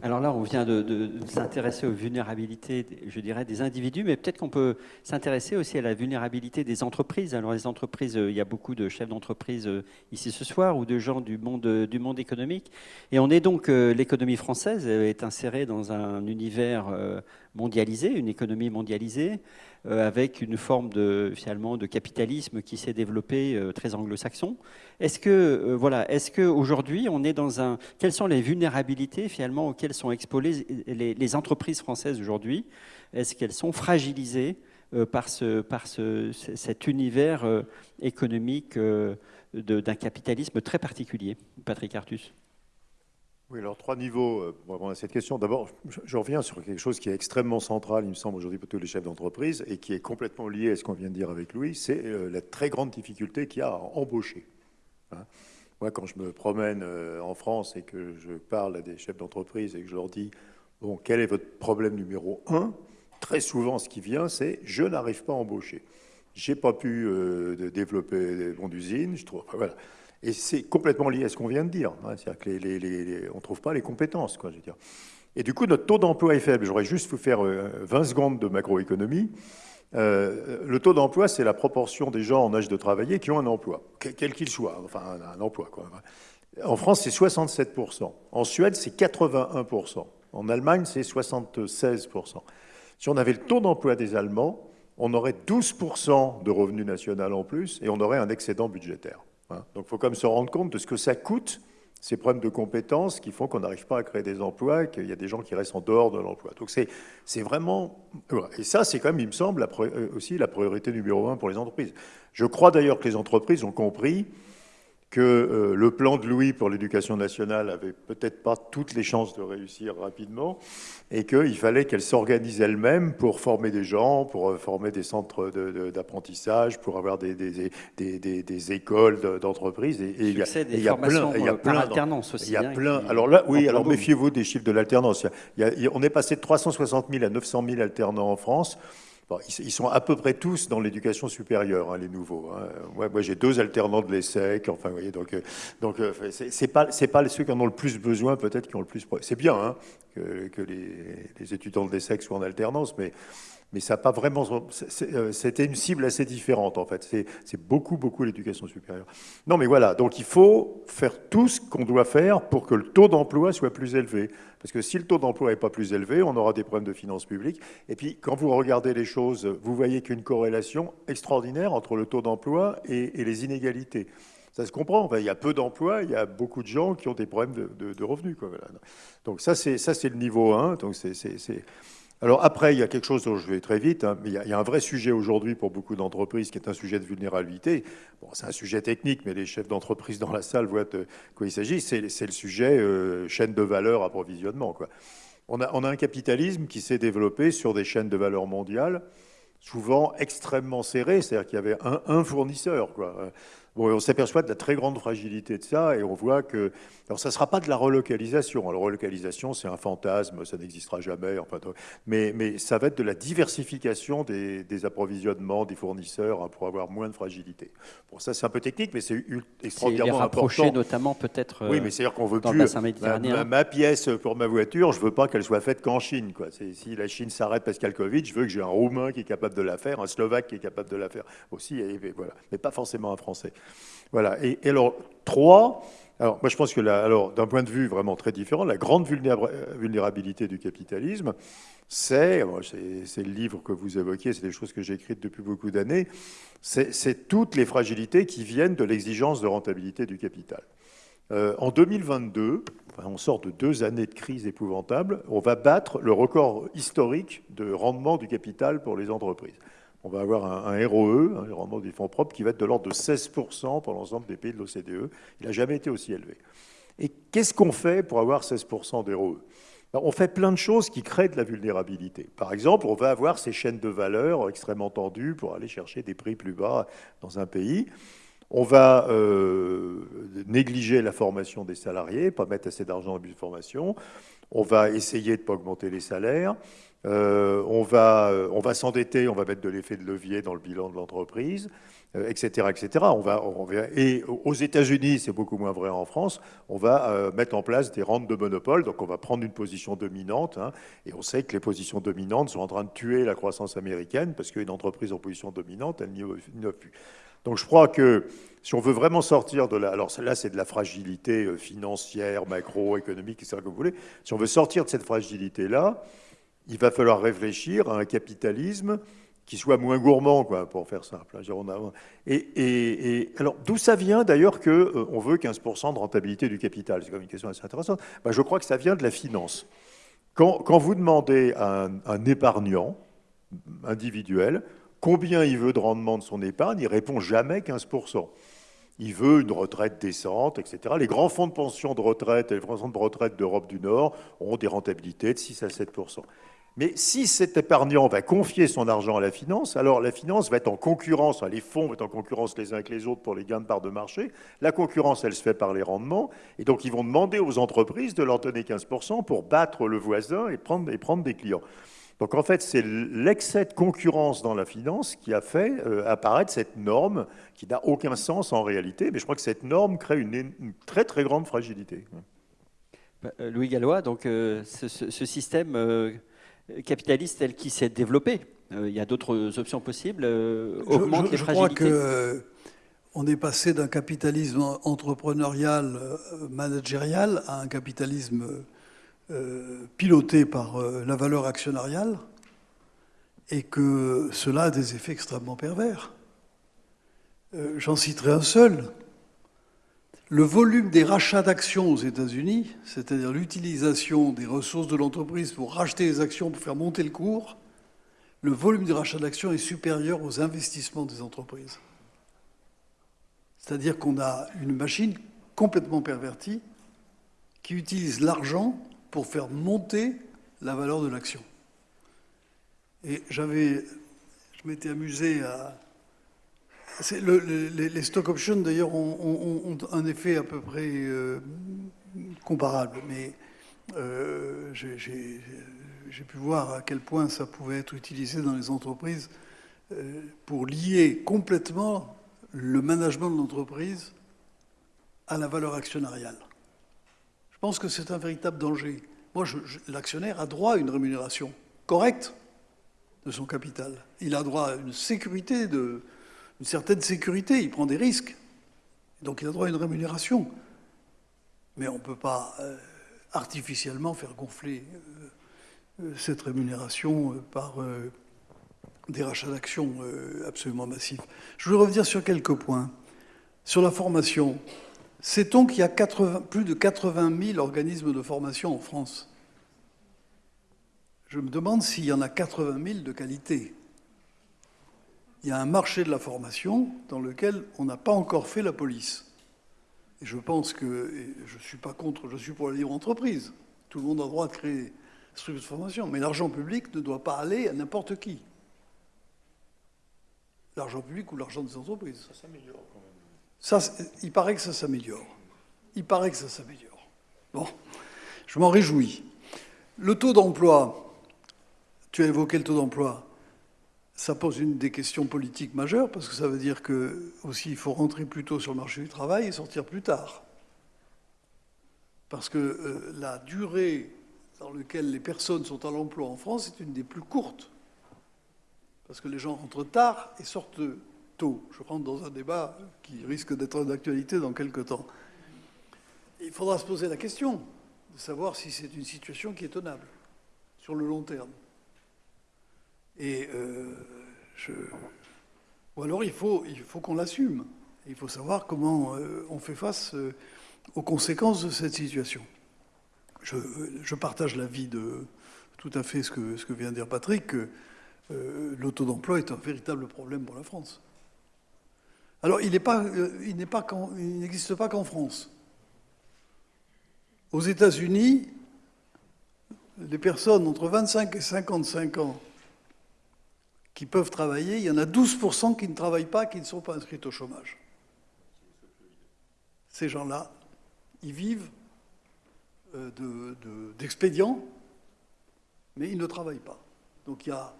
Alors là, on vient de, s'intéresser aux vulnérabilités, je dirais, des individus, mais peut-être qu'on peut, s'intéresser aussi à la vulnérabilité des entreprises. Alors les entreprises, euh, il y a beaucoup de chefs d'entreprise euh, ici ce soir ou de gens du monde, du monde économique. Et on est donc, l'économie française est insérée dans un univers mondialisé, une économie mondialisée. Euh, avec une forme de, finalement, de capitalisme qui s'est développé euh, très anglo-saxon. Est-ce que, euh, voilà, est-ce qu'aujourd'hui, on est dans un... Quelles sont les vulnérabilités, finalement, auxquelles sont exposées les, entreprises françaises aujourd'hui? Est-ce qu'elles sont fragilisées par, ce, par ce, cet univers économique d'un capitalisme très particulier? Patrick Artus oui, alors trois niveaux euh, pour répondre à cette question. D'abord, je reviens sur quelque chose qui est extrêmement central, il me semble, aujourd'hui pour tous les chefs d'entreprise et qui est complètement lié à ce qu'on vient de dire avec Louis, c'est euh, la très grande difficulté qu'il y a à embaucher. Hein. Moi, quand je me promène euh, en France et que je parle à des chefs d'entreprise et que je leur dis, bon, quel est votre problème numéro un? Très souvent, ce qui vient, c'est je n'arrive pas à embaucher. J'ai pas pu développer des bons d'usine, je trouve. Voilà. Et c'est complètement lié à ce qu'on vient de dire. Hein. C'est-à-dire qu'on ne trouve pas les compétences. Quoi, je veux dire. Et du coup, notre taux d'emploi est faible. J'aurais juste vous faire 20 secondes de macroéconomie. le taux d'emploi, c'est la proportion des gens en âge de travailler qui ont un emploi, quel qu'il soit, enfin un, emploi. Quoi. En France, c'est 67%. En Suède, c'est 81%. En Allemagne, c'est 76%. Si on avait le taux d'emploi des Allemands, on aurait 12% de revenus national en plus et on aurait un excédent budgétaire. Donc il faut quand même se rendre compte de ce que ça coûte, ces problèmes de compétences qui font qu'on n'arrive pas à créer des emplois qu'il y a des gens qui restent en dehors de l'emploi. Donc c'est vraiment... Et ça, c'est quand même, il me semble, euh, aussi la priorité numéro un pour les entreprises. Je crois d'ailleurs que les entreprises ont compris que euh, le plan de Louis pour l'éducation nationale avait peut-être pas toutes les chances de réussir rapidement et qu'il fallait qu'elle s'organise elle-même pour former des gens, pour euh, former des centres d'apprentissage, pour avoir des, des, des, des écoles d'entreprise. Et, il y a, il y a plein, il y a euh, plein d'alternance aussi. Il y a hein, plein. alors là, oui, alors méfiez-vous des chiffres de l'alternance. On est passé de 360 000 à 900 000 alternants en France ils, sont à peu près tous dans l'éducation supérieure, hein, les nouveaux. Hein. moi, j'ai deux alternants de l'ESSEC. Enfin, vous voyez, donc, euh, donc euh, c'est pas pas ceux qui en ont le plus besoin, peut-être qui ont le plus. C'est bien hein, que, les, étudiants de l'ESSEC soient en alternance, mais mais ça pas vraiment. Euh, c'était une cible assez différente, en fait. C'est beaucoup, beaucoup l'éducation supérieure. Non, mais voilà. Donc, il faut faire tout ce qu'on doit faire pour que le taux d'emploi soit plus élevé. Parce que si le taux d'emploi n'est pas plus élevé, on aura des problèmes de finances publiques. Et puis, quand vous regardez les choses, vous voyez qu'une corrélation extraordinaire entre le taux d'emploi et, les inégalités. Ça se comprend. il y a peu d'emplois, il y a beaucoup de gens qui ont des problèmes de, revenus. Donc ça, c'est le niveau 1. Donc c'est alors après, il y a quelque chose dont je vais très vite, hein, mais il y, a, un vrai sujet aujourd'hui pour beaucoup d'entreprises qui est un sujet de vulnérabilité. Bon, c'est un sujet technique, mais les chefs d'entreprise dans la salle voient de quoi il s'agit. C'est le sujet euh, chaîne de valeur, approvisionnement. On, a, on a un capitalisme qui s'est développé sur des chaînes de valeur mondiales, souvent extrêmement serrées, c'est-à-dire qu'il y avait un, fournisseur. On s'aperçoit de la très grande fragilité de ça et on voit que. Alors, ça ne sera pas de la relocalisation. Alors, relocalisation, c'est un fantasme, ça n'existera jamais. Enfin, mais, mais ça va être de la diversification des, approvisionnements, des fournisseurs hein, pour avoir moins de fragilité. Bon, ça, c'est un peu technique, mais c'est extraordinairement important. notamment, peut-être. Oui, mais c'est-à-dire qu'on veut plus. Ma, ma, pièce pour ma voiture, je ne veux pas qu'elle soit faite qu'en Chine. Quoi. Si la Chine s'arrête parce qu'il y a le Covid, je veux que j'ai un Roumain qui est capable de la faire, un Slovaque qui est capable de la faire aussi, et voilà. mais pas forcément un Français. Voilà. Et, alors, trois, alors moi je pense que alors d'un point de vue vraiment très différent, la grande vulnérabilité du capitalisme, c'est, c'est le livre que vous évoquiez, c'est des choses que j'ai écrites depuis beaucoup d'années, c'est toutes les fragilités qui viennent de l'exigence de rentabilité du capital. Euh, en 2022, on sort de deux années de crise épouvantable, on va battre le record historique de rendement du capital pour les entreprises on va avoir un, ROE, un rendement des fonds propres, qui va être de l'ordre de 16% pour l'ensemble des pays de l'OCDE. Il n'a jamais été aussi élevé. Et qu'est-ce qu'on fait pour avoir 16% d'ROE ben, on fait plein de choses qui créent de la vulnérabilité. Par exemple, on va avoir ces chaînes de valeur extrêmement tendues pour aller chercher des prix plus bas dans un pays. On va euh, négliger la formation des salariés, pas mettre assez d'argent la formation. On va essayer de ne pas augmenter les salaires. Euh, on va, euh, on va s'endetter, on va mettre de l'effet de levier dans le bilan de l'entreprise, etc., etc. On va, et aux États-Unis, c'est beaucoup moins vrai en France, on va mettre en place des rentes de monopole, donc on va prendre une position dominante, hein, et on sait que les positions dominantes sont en train de tuer la croissance américaine, parce qu'une entreprise en position dominante, elle n'y a plus. Donc je crois que si on veut vraiment sortir de la... Alors là, c'est de la fragilité euh, financière, macroéconomique, ça que vous voulez. Si on veut sortir de cette fragilité-là, il va falloir réfléchir à un capitalisme qui soit moins gourmand, quoi, pour faire simple. Hein, et, alors, d'où ça vient d'ailleurs qu'on euh, veut 15% de rentabilité du capital? C'est quand même une question assez intéressante. Ben, je crois que ça vient de la finance. Quand, vous demandez à un épargnant individuel combien il veut de rendement de son épargne, il répond jamais 15%. Il veut une retraite décente, etc. Les grands fonds de pension de retraite et les fonds de retraite d'Europe du Nord ont des rentabilités de 6 à 7%. Mais si cet épargnant va confier son argent à la finance, alors la finance va être en concurrence, les fonds vont être en concurrence les uns avec les autres pour les gains de part de marché. La concurrence, elle se fait par les rendements. Et donc, ils vont demander aux entreprises de leur donner 15% pour battre le voisin et prendre, des clients. Donc en fait, c'est l'excès de concurrence dans la finance qui a fait euh, apparaître cette norme qui n'a aucun sens en réalité, mais je crois que cette norme crée une, très très grande fragilité. Louis Gallois, donc ce, système capitaliste tel qu'il s'est développé, il y a d'autres options possibles, augmente je, les je. Crois que on est passé d'un capitalisme entrepreneurial, managérial, à un capitalisme piloté par la valeur actionnariale et que cela a des effets extrêmement pervers. Euh, j'en citerai un seul. Le volume des rachats d'actions aux États-Unis, c'est-à-dire l'utilisation des ressources de l'entreprise pour racheter les actions, pour faire monter le cours, le volume des rachats d'actions est supérieur aux investissements des entreprises. C'est-à-dire qu'on a une machine complètement pervertie qui utilise l'argent pour faire monter la valeur de l'action. Et j'avais, je m'étais amusé à. Les, stock options, d'ailleurs, ont, un effet à peu près euh, comparable, mais euh, j'ai pu voir à quel point ça pouvait être utilisé dans les entreprises euh, pour lier complètement le management de l'entreprise à la valeur actionnariale. Je pense que c'est un véritable danger. Moi, l'actionnaire a droit à une rémunération correcte de son capital. Il a droit à une sécurité, de, une certaine sécurité, il prend des risques. Donc il a droit à une rémunération. Mais on ne peut pas euh, artificiellement faire gonfler euh, euh, cette rémunération par des rachats d'actions absolument massifs. Je voulais revenir sur quelques points. Sur la formation, sait-on qu'il y a plus de 80 000 organismes de formation en France? Je me demande s'il y en a 80 000 de qualité. Il y a un marché de la formation dans lequel on n'a pas encore fait la police. Et je pense que, je ne suis pas contre, je suis pour la libre entreprise. Tout le monde a le droit de créer des structures de formation. Mais l'argent public ne doit pas aller à n'importe qui. L'argent public ou l'argent des entreprises. Ça s'améliore quand même. Ça, il paraît que ça s'améliore. Il paraît que ça s'améliore. Bon, je m'en réjouis. Le taux d'emploi, tu as évoqué le taux d'emploi. Ça pose une des questions politiques majeures parce que ça veut dire que aussi il faut rentrer plus tôt sur le marché du travail et sortir plus tard. Parce que euh, la durée dans laquelle les personnes sont à l'emploi en France est une des plus courtes. Parce que les gens rentrent tard et sortent tôt. Je rentre dans un débat qui risque d'être d'actualité dans quelques temps. Il faudra se poser la question de savoir si c'est une situation qui est tenable sur le long terme. Et euh, je... Ou alors il faut, il faut qu'on l'assume. Il faut savoir comment euh, on fait face euh, aux conséquences de cette situation. Je, je partage l'avis de tout à fait ce que, ce que vient de dire Patrick, que le d'emploi est un véritable problème pour la France. Alors il n'existe pas qu'en France. Aux États-Unis, les personnes entre 25 et 55 ans qui peuvent travailler, il y en a 12% qui ne travaillent pas, qui ne sont pas inscrits au chômage. Ces gens-là, ils vivent euh, d'expédients, mais ils ne travaillent pas. Donc il y a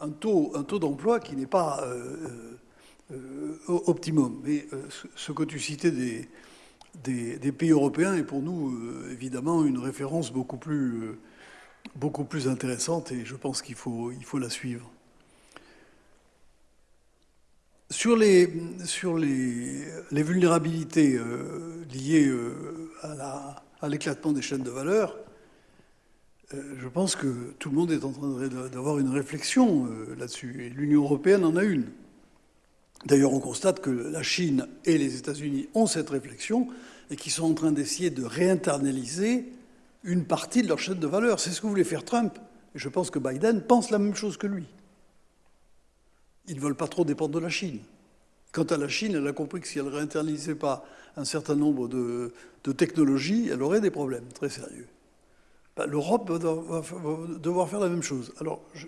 un taux, d'emploi qui n'est pas euh, euh, optimum. Mais ce que tu citais des, pays européens est pour nous évidemment une référence beaucoup plus, intéressante et je pense qu'il faut, il faut la suivre. Sur les, vulnérabilités euh, liées euh, à l'éclatement des chaînes de valeur, euh, je pense que tout le monde est en train d'avoir une réflexion là-dessus. Et l'Union européenne en a une. D'ailleurs, on constate que la Chine et les États-Unis ont cette réflexion et qu'ils sont en train d'essayer de réinternaliser une partie de leur chaîne de valeur. C'est ce que voulait faire Trump. Et je pense que Biden pense la même chose que lui. Ils ne veulent pas trop dépendre de la Chine. Quant à la Chine, elle a compris que si elle ne réinternalisait pas un certain nombre de, technologies, elle aurait des problèmes très sérieux. Ben, L'Europe va, devoir faire la même chose. Alors, je,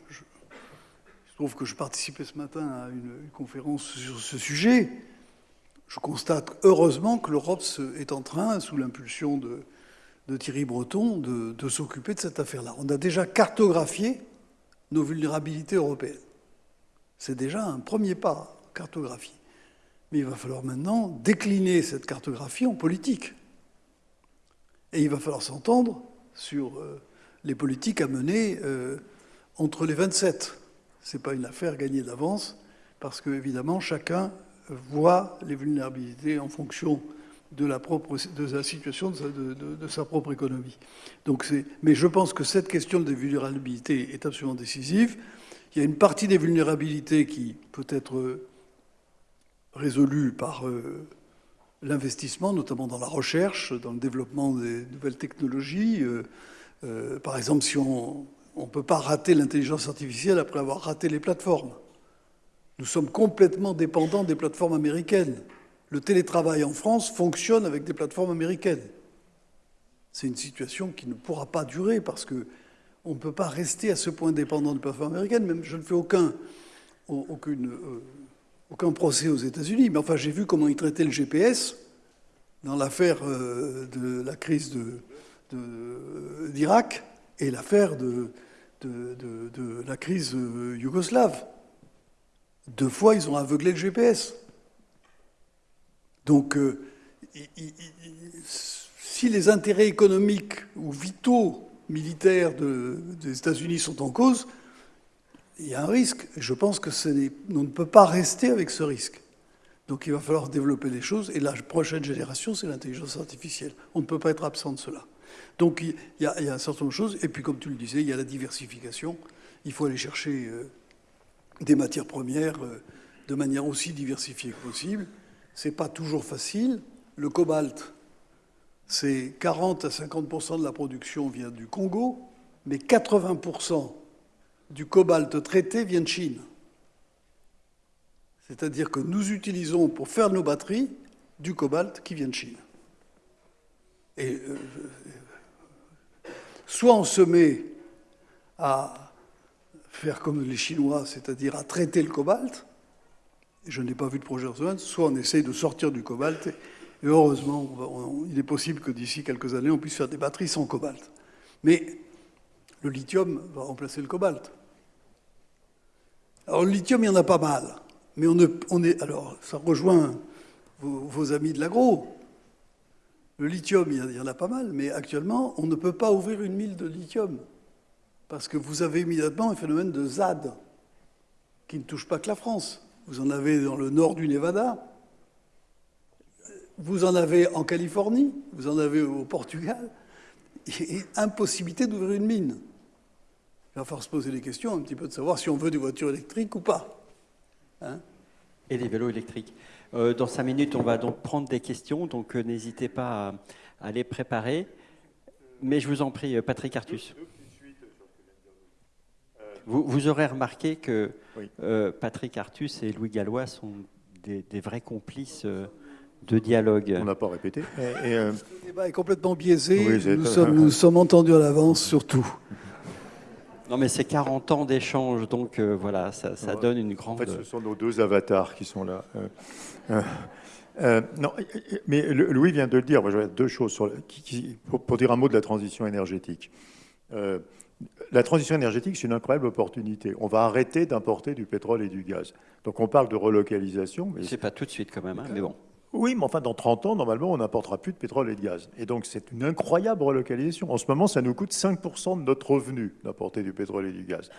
trouve que je participais ce matin à une, conférence sur ce sujet. Je constate heureusement que l'Europe est en train, sous l'impulsion de, Thierry Breton, de s'occuper de cette affaire-là. On a déjà cartographié nos vulnérabilités européennes. C'est déjà un premier pas, cartographie. Mais il va falloir maintenant décliner cette cartographie en politique. Et il va falloir s'entendre sur euh, les politiques à mener euh, entre les 27. Ce n'est pas une affaire gagnée d'avance, parce que, évidemment, chacun voit les vulnérabilités en fonction de la, propre, de la situation de sa, propre économie. Mais je pense que cette question des vulnérabilités est absolument décisive. Il y a une partie des vulnérabilités qui peut être résolue par euh, l'investissement, notamment dans la recherche, dans le développement des nouvelles technologies. Euh, euh, par exemple, si on ne peut pas rater l'intelligence artificielle après avoir raté les plateformes. Nous sommes complètement dépendants des plateformes américaines. Le télétravail en France fonctionne avec des plateformes américaines. C'est une situation qui ne pourra pas durer parce que on ne peut pas rester à ce point dépendant des plateformes américaines. Même je ne fais aucun, aucune, euh, aucun procès aux États-Unis, mais enfin j'ai vu comment ils traitaient le GPS dans l'affaire euh, de la crise d'Irak et l'affaire de, la crise euh, yougoslave. Deux fois, ils ont aveuglé le GPS. Donc, si les intérêts économiques ou vitaux militaires des États-Unis sont en cause, il y a un risque. Je pense que on ne peut pas rester avec ce risque. Donc il va falloir développer des choses. Et la prochaine génération, c'est l'intelligence artificielle. On ne peut pas être absent de cela. Donc il y, a, un certain nombre de choses. Et puis, comme tu le disais, il y a la diversification. Il faut aller chercher euh, des matières premières euh, de manière aussi diversifiée que possible. Ce n'est pas toujours facile. Le cobalt, c'est 40 à 50% de la production vient du Congo, mais 80% du cobalt traité vient de Chine. C'est-à-dire que nous utilisons pour faire nos batteries du cobalt qui vient de Chine. Et euh, soit on se met à faire comme les Chinois, c'est-à-dire à traiter le cobalt, je n'ai pas vu de projet en soit on essaye de sortir du cobalt, et heureusement, il est possible que d'ici quelques années, on puisse faire des batteries sans cobalt. Mais le lithium va remplacer le cobalt. Alors le lithium, il y en a pas mal. Mais on, est. Alors, ça rejoint vos, amis de l'agro. Le lithium, il y en a pas mal, mais actuellement, on ne peut pas ouvrir une mine de lithium. Parce que vous avez immédiatement un phénomène de ZAD, qui ne touche pas que la France. Vous en avez dans le nord du Nevada, vous en avez en Californie, vous en avez au Portugal. Et impossibilité d'ouvrir une mine. Il va falloir se poser des questions un petit peu de savoir si on veut des voitures électriques ou pas. Hein? Et des vélos électriques. Euh, dans cinq minutes, on va donc prendre des questions, donc euh, n'hésitez pas à, les préparer. Mais je vous en prie, euh, Patrick Artus. Vous, aurez remarqué que Patrick Artus et Louis Gallois sont des, vrais complices de dialogue. On n'a pas répété. Le débat est complètement biaisé. nous, sommes, nous sommes entendus à l'avance sur tout. Non, mais c'est 40 ans d'échange, donc euh, voilà, ça, donne une grande. En fait, ce sont nos deux avatars qui sont là. Euh, euh, non, mais Louis vient de le dire. Moi, deux choses sur, pour, dire un mot de la transition énergétique. la transition énergétique, c'est une incroyable opportunité. On va arrêter d'importer du pétrole et du gaz. Donc, on parle de relocalisation. Mais... C'est pas tout de suite quand même, hein, mais bon. Oui, mais enfin, dans 30 ans, normalement, on n'apportera plus de pétrole et de gaz. Et donc, c'est une incroyable relocalisation. En ce moment, ça nous coûte 5% de notre revenu d'apporter du pétrole et du gaz.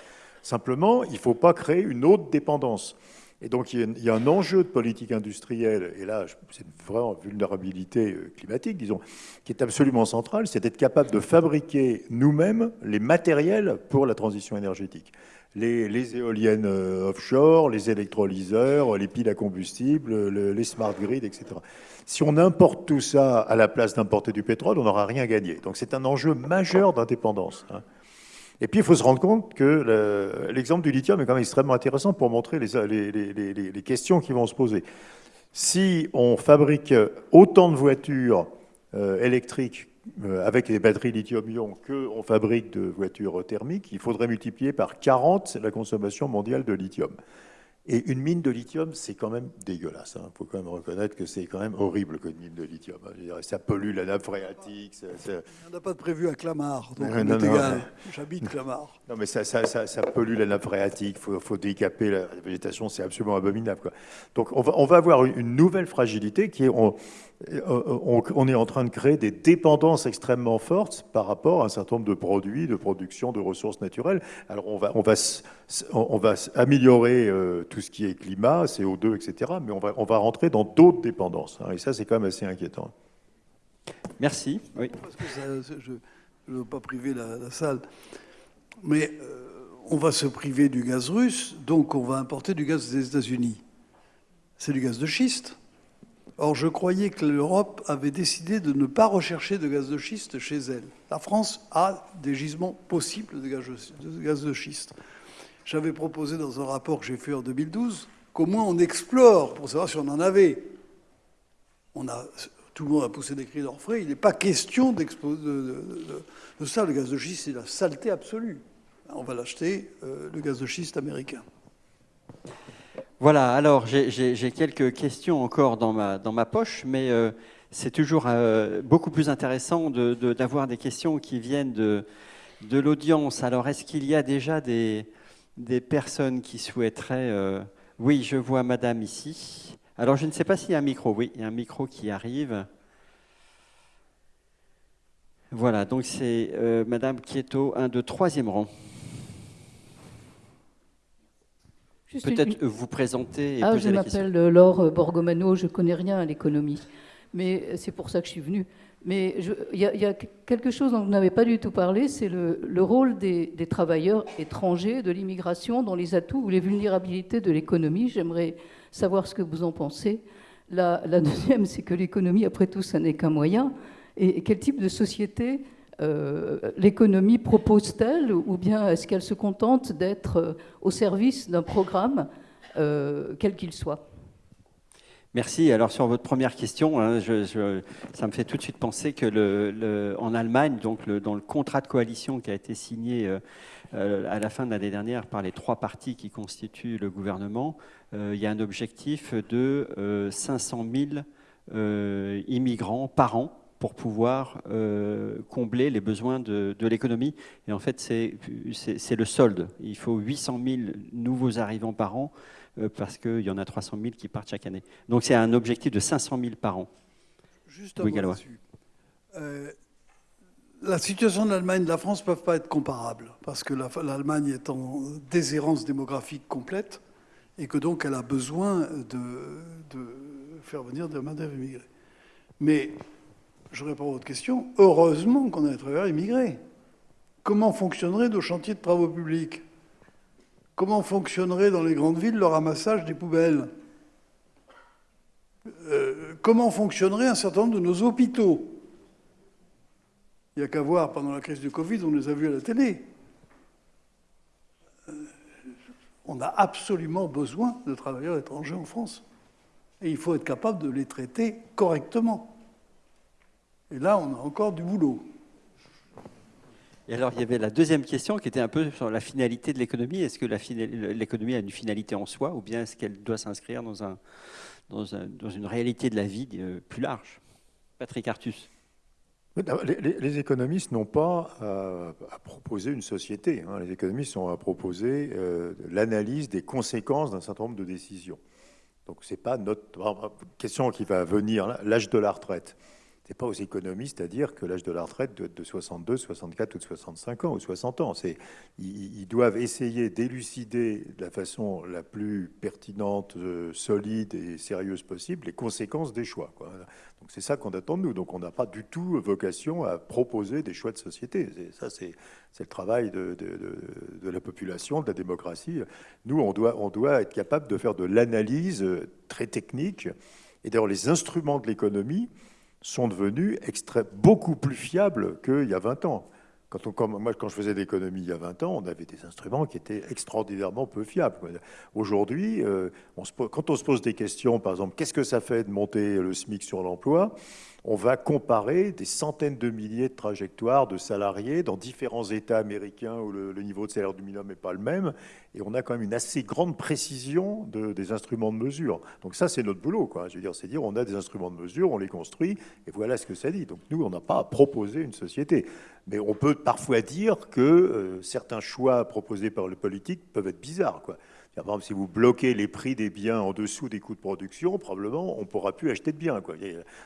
Simplement, il ne faut pas créer une autre dépendance. Et donc, il y, a un enjeu de politique industrielle, et là, c'est une vraie vulnérabilité euh, climatique, disons, qui est absolument centrale, c'est d'être capable de fabriquer nous-mêmes les matériels pour la transition énergétique les, éoliennes euh, offshore, les électrolyseurs, les piles à combustible, les smart grids, etc. Si on importe tout ça à la place d'importer du pétrole, on n'aura rien gagné. Donc c'est un enjeu majeur d'indépendance. Hein. Et puis il faut se rendre compte que l'exemple du lithium est quand même extrêmement intéressant pour montrer les questions qui vont se poser. Si on fabrique autant de voitures euh, électriques avec les batteries lithium-ion qu'on fabrique de voitures thermiques, il faudrait multiplier par 40 la consommation mondiale de lithium. Et une mine de lithium, c'est quand même dégueulasse. Il hein. faut quand même reconnaître que c'est quand même horrible qu'une mine de lithium. ça pollue la nappe phréatique. On n'a pas de prévu à Clamart, donc égal. J'habite Clamart. (laughs) Non, mais ça, ça, ça, pollue la nappe phréatique. Il faut, décaper la végétation. C'est absolument abominable. Quoi. Donc on va, on va avoir une nouvelle fragilité qui est on, est en train de créer des dépendances extrêmement fortes par rapport à un certain nombre de produits, de production, de ressources naturelles. Alors on va, on va, on va améliorer euh, tout ce qui est climat, CO2, etc., mais on va, on va rentrer dans d'autres dépendances. Hein, et ça, c'est quand même assez inquiétant. Merci. Oui. Parce que je ne veux pas priver la, salle, mais euh, on va se priver du gaz russe, donc on va importer du gaz des États-Unis. C'est du gaz de schiste. Or, je croyais que l'Europe avait décidé de ne pas rechercher de gaz de schiste chez elle. La France a des gisements possibles de gaz de schiste. J'avais proposé dans un rapport que j'ai fait en 2012 qu'au moins on explore pour savoir si on en avait. On a, tout le monde a poussé des cris d'orfraie. Il n'est pas question de, ça. Le gaz de schiste, c'est la saleté absolue. On va l'acheter, euh, le gaz de schiste américain. Voilà, alors j'ai quelques questions encore dans ma, dans ma poche, mais euh, c'est toujours euh, beaucoup plus intéressant d'avoir des questions qui viennent de, de l'audience. Alors, est-ce qu'il y a déjà des, des personnes qui souhaiteraient... Euh, oui, je vois madame ici. Alors, je ne sais pas s'il y a un micro. Oui, il y a un micro qui arrive. Voilà, donc c'est madame Quieto, un de troisième rang. Peut-être vous présenter. ah, je m'appelle Laure Borgomano, je connais rien à l'économie, mais c'est pour ça que je suis venue. Mais il y, a quelque chose dont vous n'avez pas du tout parlé, c'est le, rôle des, travailleurs étrangers, de l'immigration, dans les atouts ou les vulnérabilités de l'économie. J'aimerais savoir ce que vous en pensez. La, la deuxième, c'est que l'économie, après tout, ça n'est qu'un moyen. Et quel type de société euh, l'économie propose-t-elle ou bien est-ce qu'elle se contente d'être euh, au service d'un programme, euh, quel qu'il soit? Merci. Alors sur votre première question, hein, ça me fait tout de suite penser que Allemagne, donc dans le contrat de coalition qui a été signé à la fin de l'année dernière par les trois partis qui constituent le gouvernement, il y a un objectif de 500 000 immigrants par an pour pouvoir euh, combler les besoins de, l'économie. Et en fait, c'est le solde. Il faut 800 000 nouveaux arrivants par an euh, parce qu'il y en a 300 000 qui partent chaque année. Donc c'est un objectif de 500 000 par an. Juste mot euh, la situation de l'Allemagne et de la France ne peuvent pas être comparables parce que l'Allemagne est en déshérence démographique complète et que donc elle a besoin de, de faire venir des main-d'œuvre immigrée. Mais je réponds à votre question, heureusement qu'on a des travailleurs immigrés. Comment fonctionneraient nos chantiers de travaux publics? Comment fonctionnerait dans les grandes villes le ramassage des poubelles? Euh, Comment fonctionnerait un certain nombre de nos hôpitaux? Il n'y a qu'à voir pendant la crise du Covid, on les a vus à la télé. Euh, on a absolument besoin de travailleurs étrangers en France. Et il faut être capable de les traiter correctement. Et là, on a encore du boulot. Et alors, il y avait la deuxième question qui était un peu sur la finalité de l'économie. Est-ce que l'économie a une finalité en soi ou bien est-ce qu'elle doit s'inscrire dans, un, dans, une réalité de la vie euh, plus large? Patrick Artus. Les, économistes n'ont pas à, proposer une société. Hein. Les économistes ont à proposer euh, l'analyse des conséquences d'un certain nombre de décisions. Donc, ce n'est pas notre question qui va venir, l'âge de la retraite n'est pas aux économistes à dire que l'âge de la retraite doit être de 62, 64 ou de 65 ans ou 60 ans. Ils, doivent essayer d'élucider de la façon la plus pertinente, euh, solide et sérieuse possible les conséquences des choix. Donc c'est ça qu'on attend de nous. Donc on n'a pas du tout vocation à proposer des choix de société. Ça, c'est le travail de, la population, de la démocratie. Nous, on doit, on doit être capable de faire de l'analyse très technique. Et d'ailleurs, les instruments de l'économie, sont devenus beaucoup plus fiables qu'il y a 20 ans. Quand on, moi, quand je faisais l'économie il y a 20 ans, on avait des instruments qui étaient extraordinairement peu fiables. Aujourd'hui, euh, quand on se pose des questions, par exemple, qu'est-ce que ça fait de monter le SMIC sur l'emploi? On va comparer des centaines de milliers de trajectoires de salariés dans différents États américains où le, niveau de salaire du minimum n'est pas le même, et on a quand même une assez grande précision des instruments de mesure. Donc ça, c'est notre boulot. Quoi. Je veux dire, c'est dire, on a des instruments de mesure, on les construit, et voilà ce que ça dit. Donc nous, on n'a pas à proposer une société. Mais on peut parfois dire que euh, certains choix proposés par le politique peuvent être bizarres. Quoi. Par exemple, si vous bloquez les prix des biens en dessous des coûts de production, probablement, on ne pourra plus acheter de biens.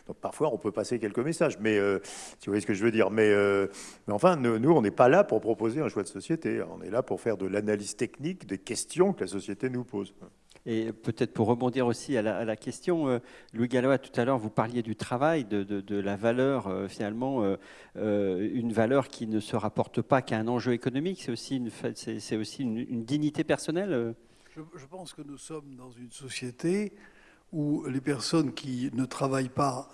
Donc parfois, on peut passer quelques messages, mais euh, si vous voyez ce que je veux dire. Mais, euh, enfin, nous, on n'est pas là pour proposer un choix de société. On est là pour faire de l'analyse technique des questions que la société nous pose. Et peut-être pour rebondir aussi à la, question, euh, Louis Gallois, tout à l'heure, vous parliez du travail, de, la valeur, finalement, une valeur qui ne se rapporte pas qu'à un enjeu économique, c'est aussi, une, c'est, aussi une, dignité personnelle je, pense que nous sommes dans une société où les personnes qui ne travaillent pas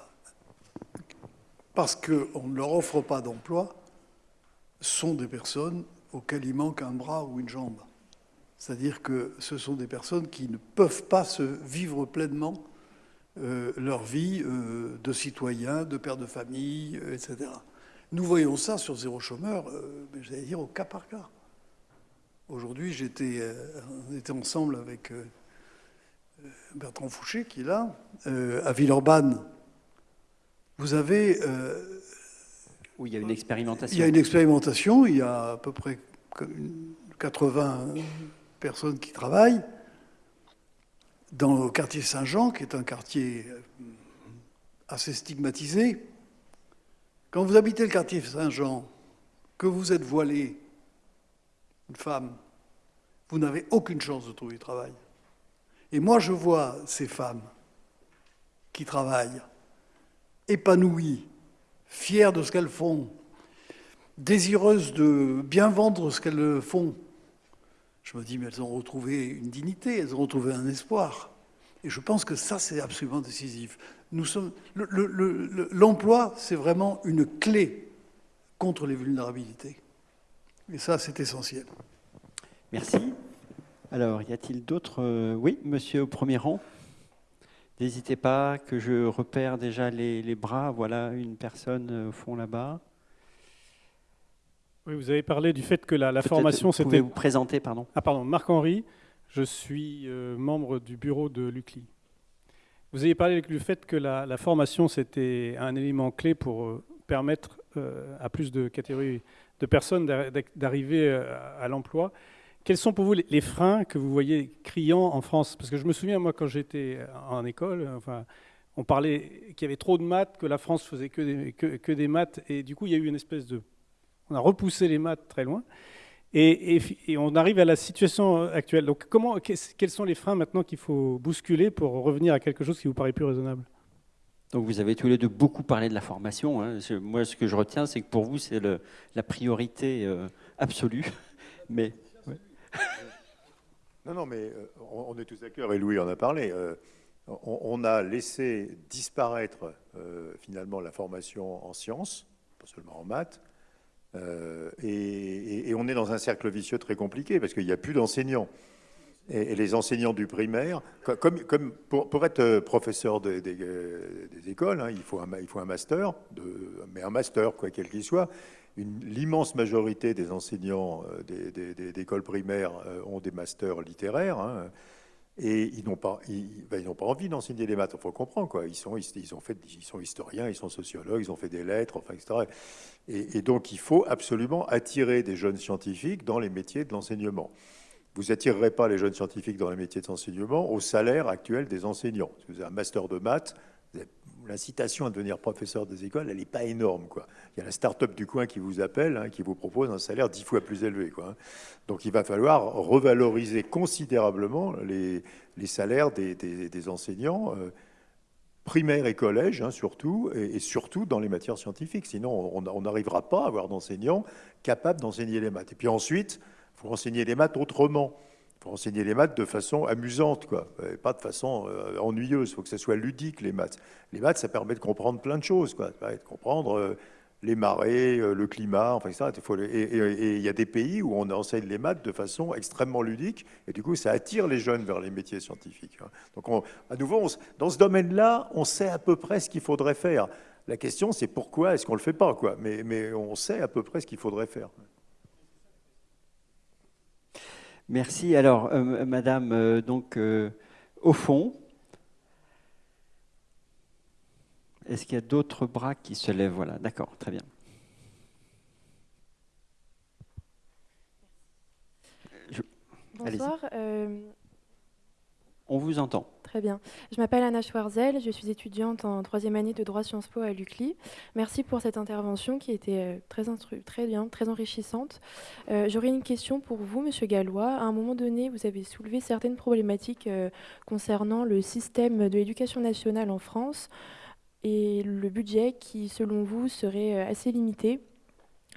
parce qu'on ne leur offre pas d'emploi sont des personnes auxquelles il manque un bras ou une jambe. C'est-à-dire que ce sont des personnes qui ne peuvent pas se vivre pleinement euh, leur vie euh, de citoyen, de père de famille, euh, etc. Nous voyons ça sur zéro chômeur, j'allais dire au cas par cas. Aujourd'hui, j'étais, on était ensemble avec Bertrand Fouché, qui est là, à Villeurbanne. Vous avez. où il y a une expérimentation. Il y a une expérimentation, il y a à peu près 80 personnes qui travaillent dans le quartier Saint-Jean, qui est un quartier euh, assez stigmatisé. Quand vous habitez le quartier Saint-Jean, que vous êtes voilé, une femme, vous n'avez aucune chance de trouver du travail. Et moi, je vois ces femmes qui travaillent, épanouies, fières de ce qu'elles font, désireuses de bien vendre ce qu'elles font, je me dis, mais elles ont retrouvé une dignité, elles ont retrouvé un espoir. Et je pense que ça, c'est absolument décisif. Nous sommes, l'emploi, c'est vraiment une clé contre les vulnérabilités. Et ça, c'est essentiel. Merci. Alors, y a-t-il d'autres euh, Oui, monsieur au premier rang? N'hésitez pas, que je repère déjà les, les bras. Voilà une personne euh, au fond là-bas. Oui, vous avez parlé du fait que la, formation, c'était. Pouvez vous présenter, pardon. Ah, pardon, Marc-Henri, je suis euh, membre du bureau de l'UCLI. Vous avez parlé du fait que la, formation, c'était un élément clé pour euh, permettre euh, à plus de catégories de personnes d'arriver à l'emploi. Quels sont pour vous les freins que vous voyez criants en France? Parce que je me souviens, moi, quand j'étais en école, enfin, on parlait qu'il y avait trop de maths, que la France faisait que des, maths, et du coup, il y a eu une espèce de on a repoussé les maths très loin. Et, on arrive à la situation actuelle. Donc, comment, quels sont les freins maintenant qu'il faut bousculer pour revenir à quelque chose qui vous paraît plus raisonnable? Donc vous avez tous les deux beaucoup parlé de la formation. Hein. Moi, ce que je retiens, c'est que pour vous, c'est la priorité euh, absolue. (laughs) Mais (laughs) non, non, mais euh, on, est tous d'accord. Et Louis en a parlé. Euh, on, a laissé disparaître finalement la formation en sciences, pas seulement en maths, euh, et, on est dans un cercle vicieux très compliqué parce qu'il n'y a plus d'enseignants. Et, les enseignants du primaire, pour, être euh, professeur des, écoles, hein, il, faut un, master, mais un master, quoi quel qu'il soit. L'immense majorité des enseignants euh, d'écoles primaires ont des masters littéraires. Hein. Et ils n'ont pas, ben, envie d'enseigner les maths. Il faut comprendre quoi. Ils sont, ont fait, ils sont historiens, ils sont sociologues, ils ont fait des lettres, etc. Et, donc, il faut absolument attirer des jeunes scientifiques dans les métiers de l'enseignement. Vous n'attirerez pas les jeunes scientifiques dans les métiers de l'enseignement au salaire actuel des enseignants. Si vous avez un master de maths, l'incitation à devenir professeur des écoles, elle n'est pas énorme. Il y a la start-up du coin qui vous appelle, hein, qui vous propose un salaire dix fois plus élevé. Hein. Donc il va falloir revaloriser considérablement les, salaires des, enseignants. Euh, primaires et collèges, hein, surtout, et, surtout dans les matières scientifiques. Sinon, on n'arrivera pas à avoir d'enseignants capables d'enseigner les maths. Et puis ensuite, faut enseigner les maths autrement faut enseigner les maths de façon amusante, quoi, pas de façon euh, ennuyeuse. Il faut que ça soit ludique, les maths. Les maths, ça permet de comprendre plein de choses, quoi. de comprendre euh, les marées, euh, le climat, enfin, ça. Et il y a des pays où on enseigne les maths de façon extrêmement ludique, et du coup, ça attire les jeunes vers les métiers scientifiques. Hein. Donc, à nouveau, dans ce domaine-là, on sait à peu près ce qu'il faudrait faire. La question, c'est pourquoi est-ce qu'on ne le fait pas, quoi. Mais on sait à peu près ce qu'il faudrait faire. Merci. Alors, euh, Madame, euh, donc, euh, au fond, est-ce qu'il y a d'autres bras qui se lèvent? Voilà, d'accord, très bien. Bonsoir. On vous entend. Très bien. Je m'appelle Anna Schwarzel, je suis étudiante en troisième année de droit Sciences Po à l'UCLI. Merci pour cette intervention qui était euh, très, très bien, très enrichissante. Euh, j'aurais une question pour vous, Monsieur Gallois. À un moment donné, vous avez soulevé certaines problématiques euh, concernant le système de l'éducation nationale en France et le budget qui, selon vous, serait assez limité.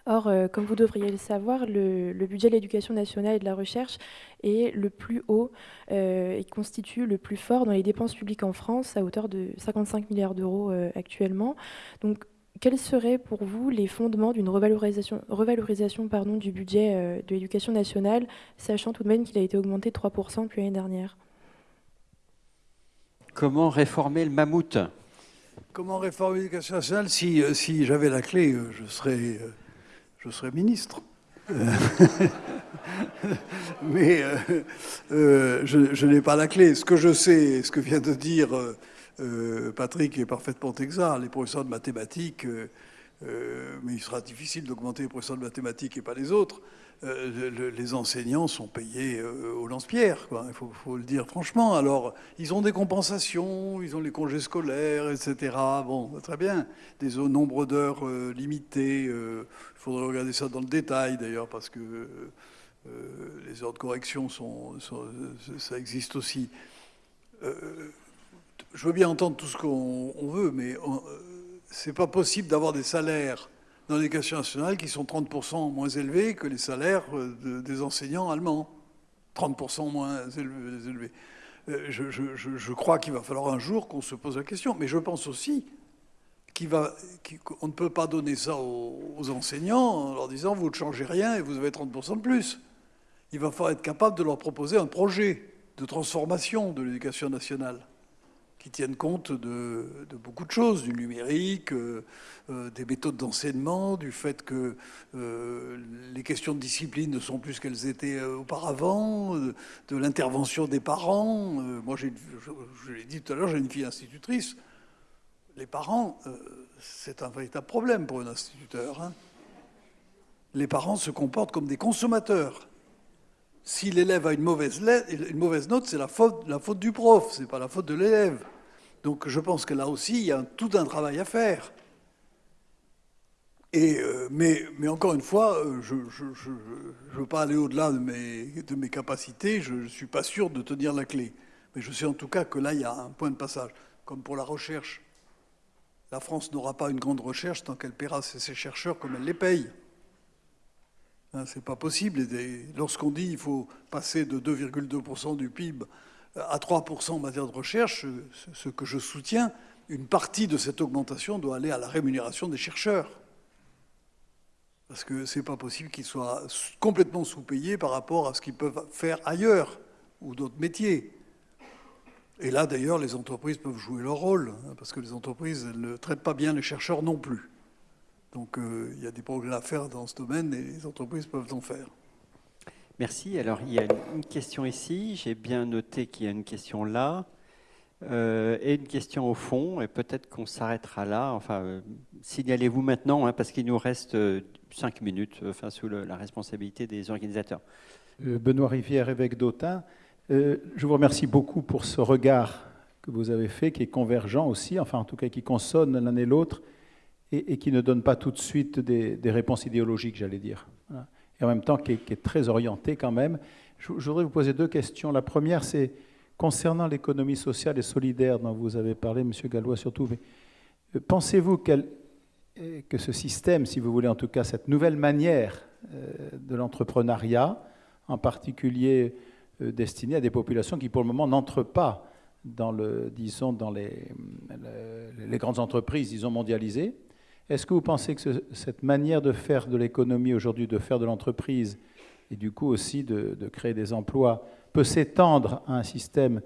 Or, euh, comme vous devriez le savoir, le, budget de l'éducation nationale et de la recherche est le plus haut euh, et constitue le plus fort dans les dépenses publiques en France, à hauteur de 55 milliards d'euros euh, actuellement. Donc, quels seraient pour vous les fondements d'une revalorisation, revalorisation pardon, du budget de l'éducation nationale, sachant tout de même qu'il a été augmenté de 3% depuis l'année dernière? Comment réformer le mammouth? Comment réformer l'éducation nationale? Si, si j'avais la clé, je serais je serai ministre. (laughs) Mais euh, euh, je, n'ai pas la clé. Ce que je sais, ce que vient de dire euh, Patrick est parfaitement exact. Les professeurs de mathématiques, mais il sera difficile d'augmenter les professeurs de mathématiques et pas les autres. Euh, les enseignants sont payés euh, au lance-pierre, il faut, le dire franchement. Alors, ils ont des compensations, ils ont les congés scolaires, etc. Bon, très bien. Des nombres d'heures euh, limitées. Il faudrait regarder ça dans le détail, d'ailleurs, parce que les heures de correction, ça existe aussi. je veux bien entendre tout ce qu'on veut, mais c'est pas possible d'avoir des salaires dans l'éducation nationale qui sont 30% moins élevés que les salaires euh, des enseignants allemands. 30% moins élevés. Euh, je, crois qu'il va falloir un jour qu'on se pose la question, mais je pense aussi qu'on ne peut pas donner ça aux, enseignants en leur disant vous ne changez rien et vous avez 30% de plus. Il va falloir être capable de leur proposer un projet de transformation de l'éducation nationale qui tiennent compte de, beaucoup de choses, du numérique, euh, euh, des méthodes d'enseignement, du fait que euh, les questions de discipline ne sont plus ce qu'elles étaient auparavant, de l'intervention des parents. moi, je, je l'ai dit tout à l'heure, j'ai une fille institutrice. Les parents, c'est un véritable problème pour un instituteur. Hein. Les parents se comportent comme des consommateurs si l'élève a une mauvaise, une mauvaise note, c'est la faute, la faute du prof, c'est pas la faute de l'élève. Donc je pense que là aussi, il y a tout un travail à faire. Et, euh, mais, encore une fois, euh, je ne veux pas aller au-delà de mes, capacités, je ne suis pas sûr de tenir la clé. Mais je sais en tout cas que là, il y a un point de passage. Comme pour la recherche, la France n'aura pas une grande recherche tant qu'elle paiera ses chercheurs comme elle les paye. Hein, Ce n'est pas possible. Lorsqu'on dit qu'il faut passer de 2,2% du PIB à 3% en matière de recherche, ce que je soutiens, une partie de cette augmentation doit aller à la rémunération des chercheurs. Parce que ce n'est pas possible qu'ils soient complètement sous-payés par rapport à ce qu'ils peuvent faire ailleurs ou d'autres métiers. Et là, d'ailleurs, les entreprises peuvent jouer leur rôle, hein, parce que les entreprises ne traitent pas bien les chercheurs non plus. Donc euh, il y a des progrès à faire dans ce domaine et les entreprises peuvent en faire. Merci. Alors, il y a une question ici. J'ai bien noté qu'il y a une question là. Euh, et une question au fond. Et peut-être qu'on s'arrêtera là. Enfin, euh, signalez-vous maintenant, hein, parce qu'il nous reste euh, cinq minutes enfin, sous la responsabilité des organisateurs. Benoît Rivière, évêque d'Autun. je vous remercie beaucoup pour ce regard que vous avez fait, qui est convergent aussi, enfin en tout cas qui consonne l'un et l'autre, et, qui ne donne pas tout de suite des, réponses idéologiques, j'allais dire. Et en même temps qui est, très orienté quand même. Je, voudrais vous poser deux questions. La première, c'est concernant l'économie sociale et solidaire dont vous avez parlé, M. Gallois surtout. Euh, pensez-vous euh, que ce système, si vous voulez en tout cas cette nouvelle manière euh, de l'entrepreneuriat, en particulier destinée à des populations qui pour le moment n'entrent pas dans, le, disons, dans les, grandes entreprises, disons, mondialisées, est-ce que vous pensez que cette manière de faire de l'économie aujourd'hui, de faire de l'entreprise, et du coup aussi de, créer des emplois, peut s'étendre à un système,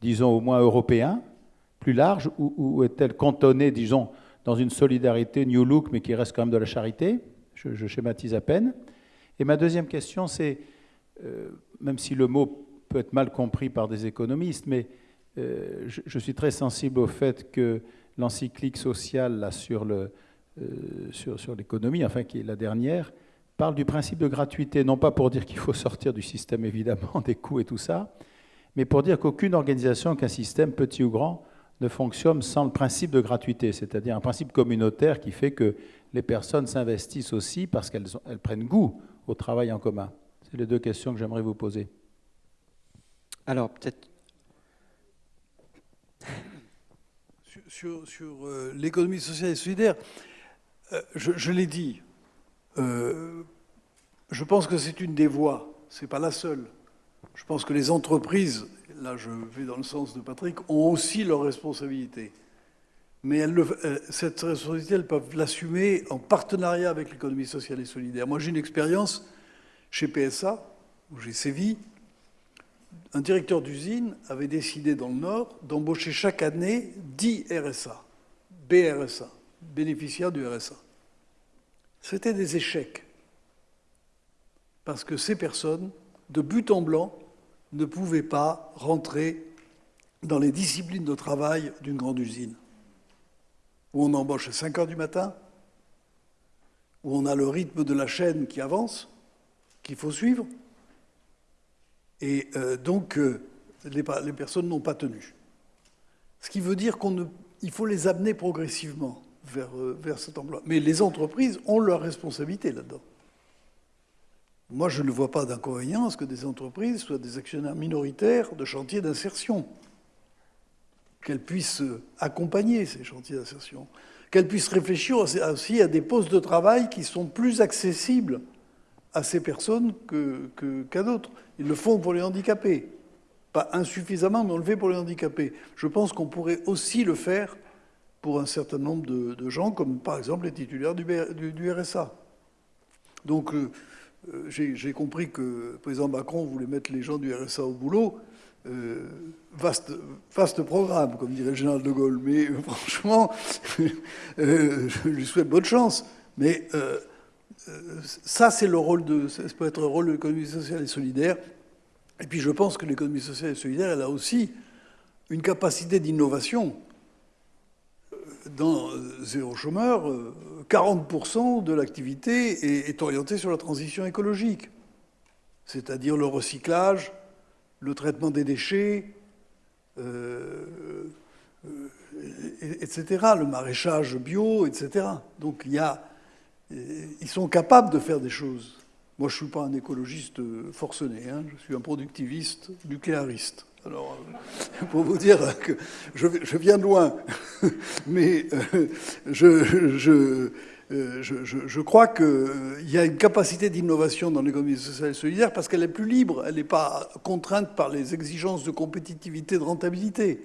disons, au moins européen, plus large, ou, est-elle cantonnée, disons, dans une solidarité New Look, mais qui reste quand même de la charité? Je, schématise à peine. Et ma deuxième question, c'est, euh, même si le mot peut être mal compris par des économistes, mais euh, je, suis très sensible au fait que l'encyclique sociale là, sur le, sur, sur l'économie, enfin qui est la dernière, parle du principe de gratuité, non pas pour dire qu'il faut sortir du système évidemment (laughs) des coûts et tout ça, mais pour dire qu'aucune organisation, qu'un système, petit ou grand, ne fonctionne sans le principe de gratuité, c'est-à-dire un principe communautaire qui fait que les personnes s'investissent aussi parce qu'elles prennent goût au travail en commun. C'est les deux questions que j'aimerais vous poser. Alors, peut-être. Sur, euh, l'économie sociale et solidaire, euh, je, l'ai dit, euh, je pense que c'est une des voies, ce n'est pas la seule. Je pense que les entreprises, là je vais dans le sens de Patrick, ont aussi leurs responsabilités. Mais elles cette responsabilité, elles peuvent l'assumer en partenariat avec l'économie sociale et solidaire. Moi, j'ai une expérience chez PSA, où j'ai sévi. Un directeur d'usine avait décidé dans le Nord d'embaucher chaque année 10 RSA, BRSA, bénéficiaires du RSA. C'était des échecs. Parce que ces personnes, de but en blanc, ne pouvaient pas rentrer dans les disciplines de travail d'une grande usine, où on embauche à 5 heures du matin, où on a le rythme de la chaîne qui avance, qu'il faut suivre. Et euh, donc, euh, les, personnes n'ont pas tenu. Ce qui veut dire qu'il faut les amener progressivement vers, euh, vers cet emploi. Mais les entreprises ont leur responsabilité là-dedans. Moi, je ne vois pas d'inconvénient que des entreprises soient des actionnaires minoritaires de chantiers d'insertion, qu'elles puissent accompagner ces chantiers d'insertion, qu'elles puissent réfléchir aussi à des postes de travail qui sont plus accessibles à ces personnes qu'à d'autres. Ils le font pour les handicapés. Pas insuffisamment, mais on le fait pour les handicapés. Je pense qu'on pourrait aussi le faire pour un certain nombre de, gens, comme par exemple les titulaires du, RSA. Donc euh, euh, j'ai compris que le président Macron voulait mettre les gens du RSA au boulot. Euh, vaste, vaste programme, comme dirait le général de Gaulle. Mais franchement, (laughs) je lui souhaite bonne chance. Mais ça, c'est le rôle de, ça peut être le rôle de l'économie sociale et solidaire. Et puis, je pense que l'économie sociale et solidaire, elle a aussi une capacité d'innovation. Dans Zéro chômeur, 40% de l'activité est orientée sur la transition écologique, c'est-à-dire le recyclage, le traitement des déchets, euh, euh, etc., le maraîchage bio, etc. Donc il y a ils sont capables de faire des choses. Moi, je ne suis pas un écologiste forcené, hein. je suis un productiviste nucléariste. Alors, euh, pour vous dire que je, viens de loin, (laughs) mais euh, je, euh, je, je, crois qu'il y a une capacité d'innovation dans l'économie sociale et solidaire parce qu'elle est plus libre, elle n'est pas contrainte par les exigences de compétitivité, de rentabilité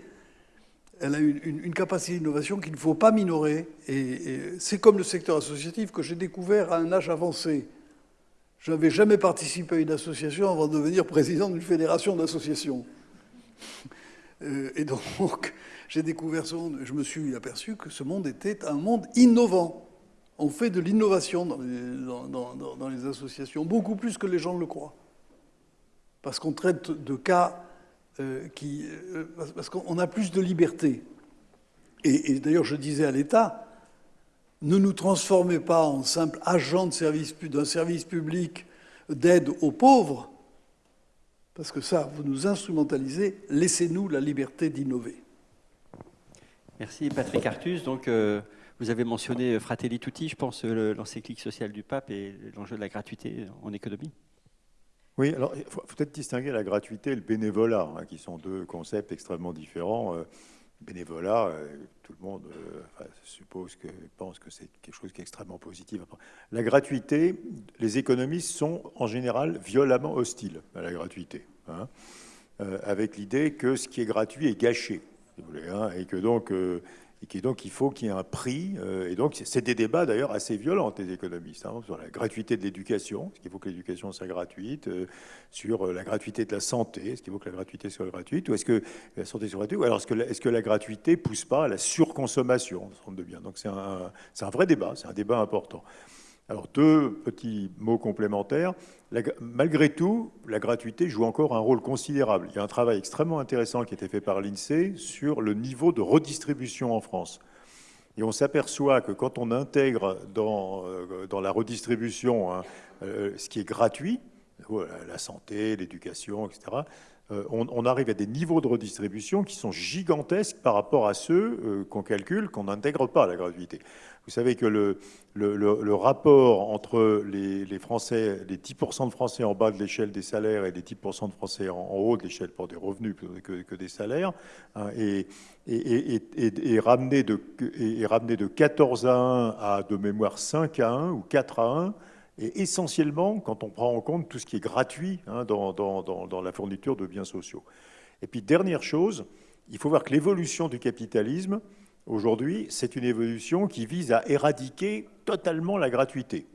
elle a une, capacité d'innovation qu'il ne faut pas minorer. Et, c'est comme le secteur associatif que j'ai découvert à un âge avancé. Je n'avais jamais participé à une association avant de devenir président d'une fédération d'associations. Euh, et donc, (laughs) j'ai découvert ce monde. Je me suis aperçu que ce monde était un monde innovant. On fait de l'innovation dans, les associations, beaucoup plus que les gens le croient. Parce qu'on traite de cas euh, qui, euh, parce qu'on a plus de liberté. Et, d'ailleurs, je disais à l'État, ne nous transformez pas en simple agent d'un service, service public d'aide aux pauvres, parce que ça, vous nous instrumentalisez, laissez-nous la liberté d'innover. Merci Patrick Artus. Donc, euh, vous avez mentionné Fratelli Tutti, je pense, l'encyclique sociale du pape et l'enjeu de la gratuité en économie. Oui, alors il faut, peut-être distinguer la gratuité et le bénévolat, hein, qui sont deux concepts extrêmement différents. Euh, bénévolat, euh, tout le monde euh, suppose que pense que c'est quelque chose qui est extrêmement positif. La gratuité, les économistes sont en général violemment hostiles à la gratuité, hein, avec l'idée que ce qui est gratuit est gâché, hein, et que donc et donc il faut qu'il y ait un prix. Euh, et donc c'est des débats d'ailleurs assez violents des économistes hein, sur la gratuité de l'éducation, est-ce qu'il faut que l'éducation soit gratuite, euh, sur euh, la gratuité de la santé, est-ce qu'il faut que la gratuité soit gratuite, ou est-ce que la santé soit gratuite, ou alors est-ce que, la, gratuité pousse pas à la surconsommation de biens Donc c'est un vrai débat, c'est un débat important. Alors deux petits mots complémentaires. malgré tout, la gratuité joue encore un rôle considérable. Il y a un travail extrêmement intéressant qui a été fait par l'INSEE sur le niveau de redistribution en France. Et on s'aperçoit que quand on intègre dans, euh, la redistribution hein, euh, ce qui est gratuit, la santé, l'éducation, etc., on, arrive à des niveaux de redistribution qui sont gigantesques par rapport à ceux qu'on calcule qu'on n'intègre pas à la gratuité. Vous savez que le, rapport entre les, Français, les 10% de Français en bas de l'échelle des salaires et les 10% de Français en, haut de l'échelle pour des revenus que, que des salaires hein, est, ramené de, est ramené de 14 à 1 à de mémoire 5 à 1 ou 4 à 1 et essentiellement quand on prend en compte tout ce qui est gratuit hein, dans, la fourniture de biens sociaux. Et puis dernière chose, il faut voir que l'évolution du capitalisme, Aujourd'hui, c'est une évolution qui vise à éradiquer totalement la gratuité.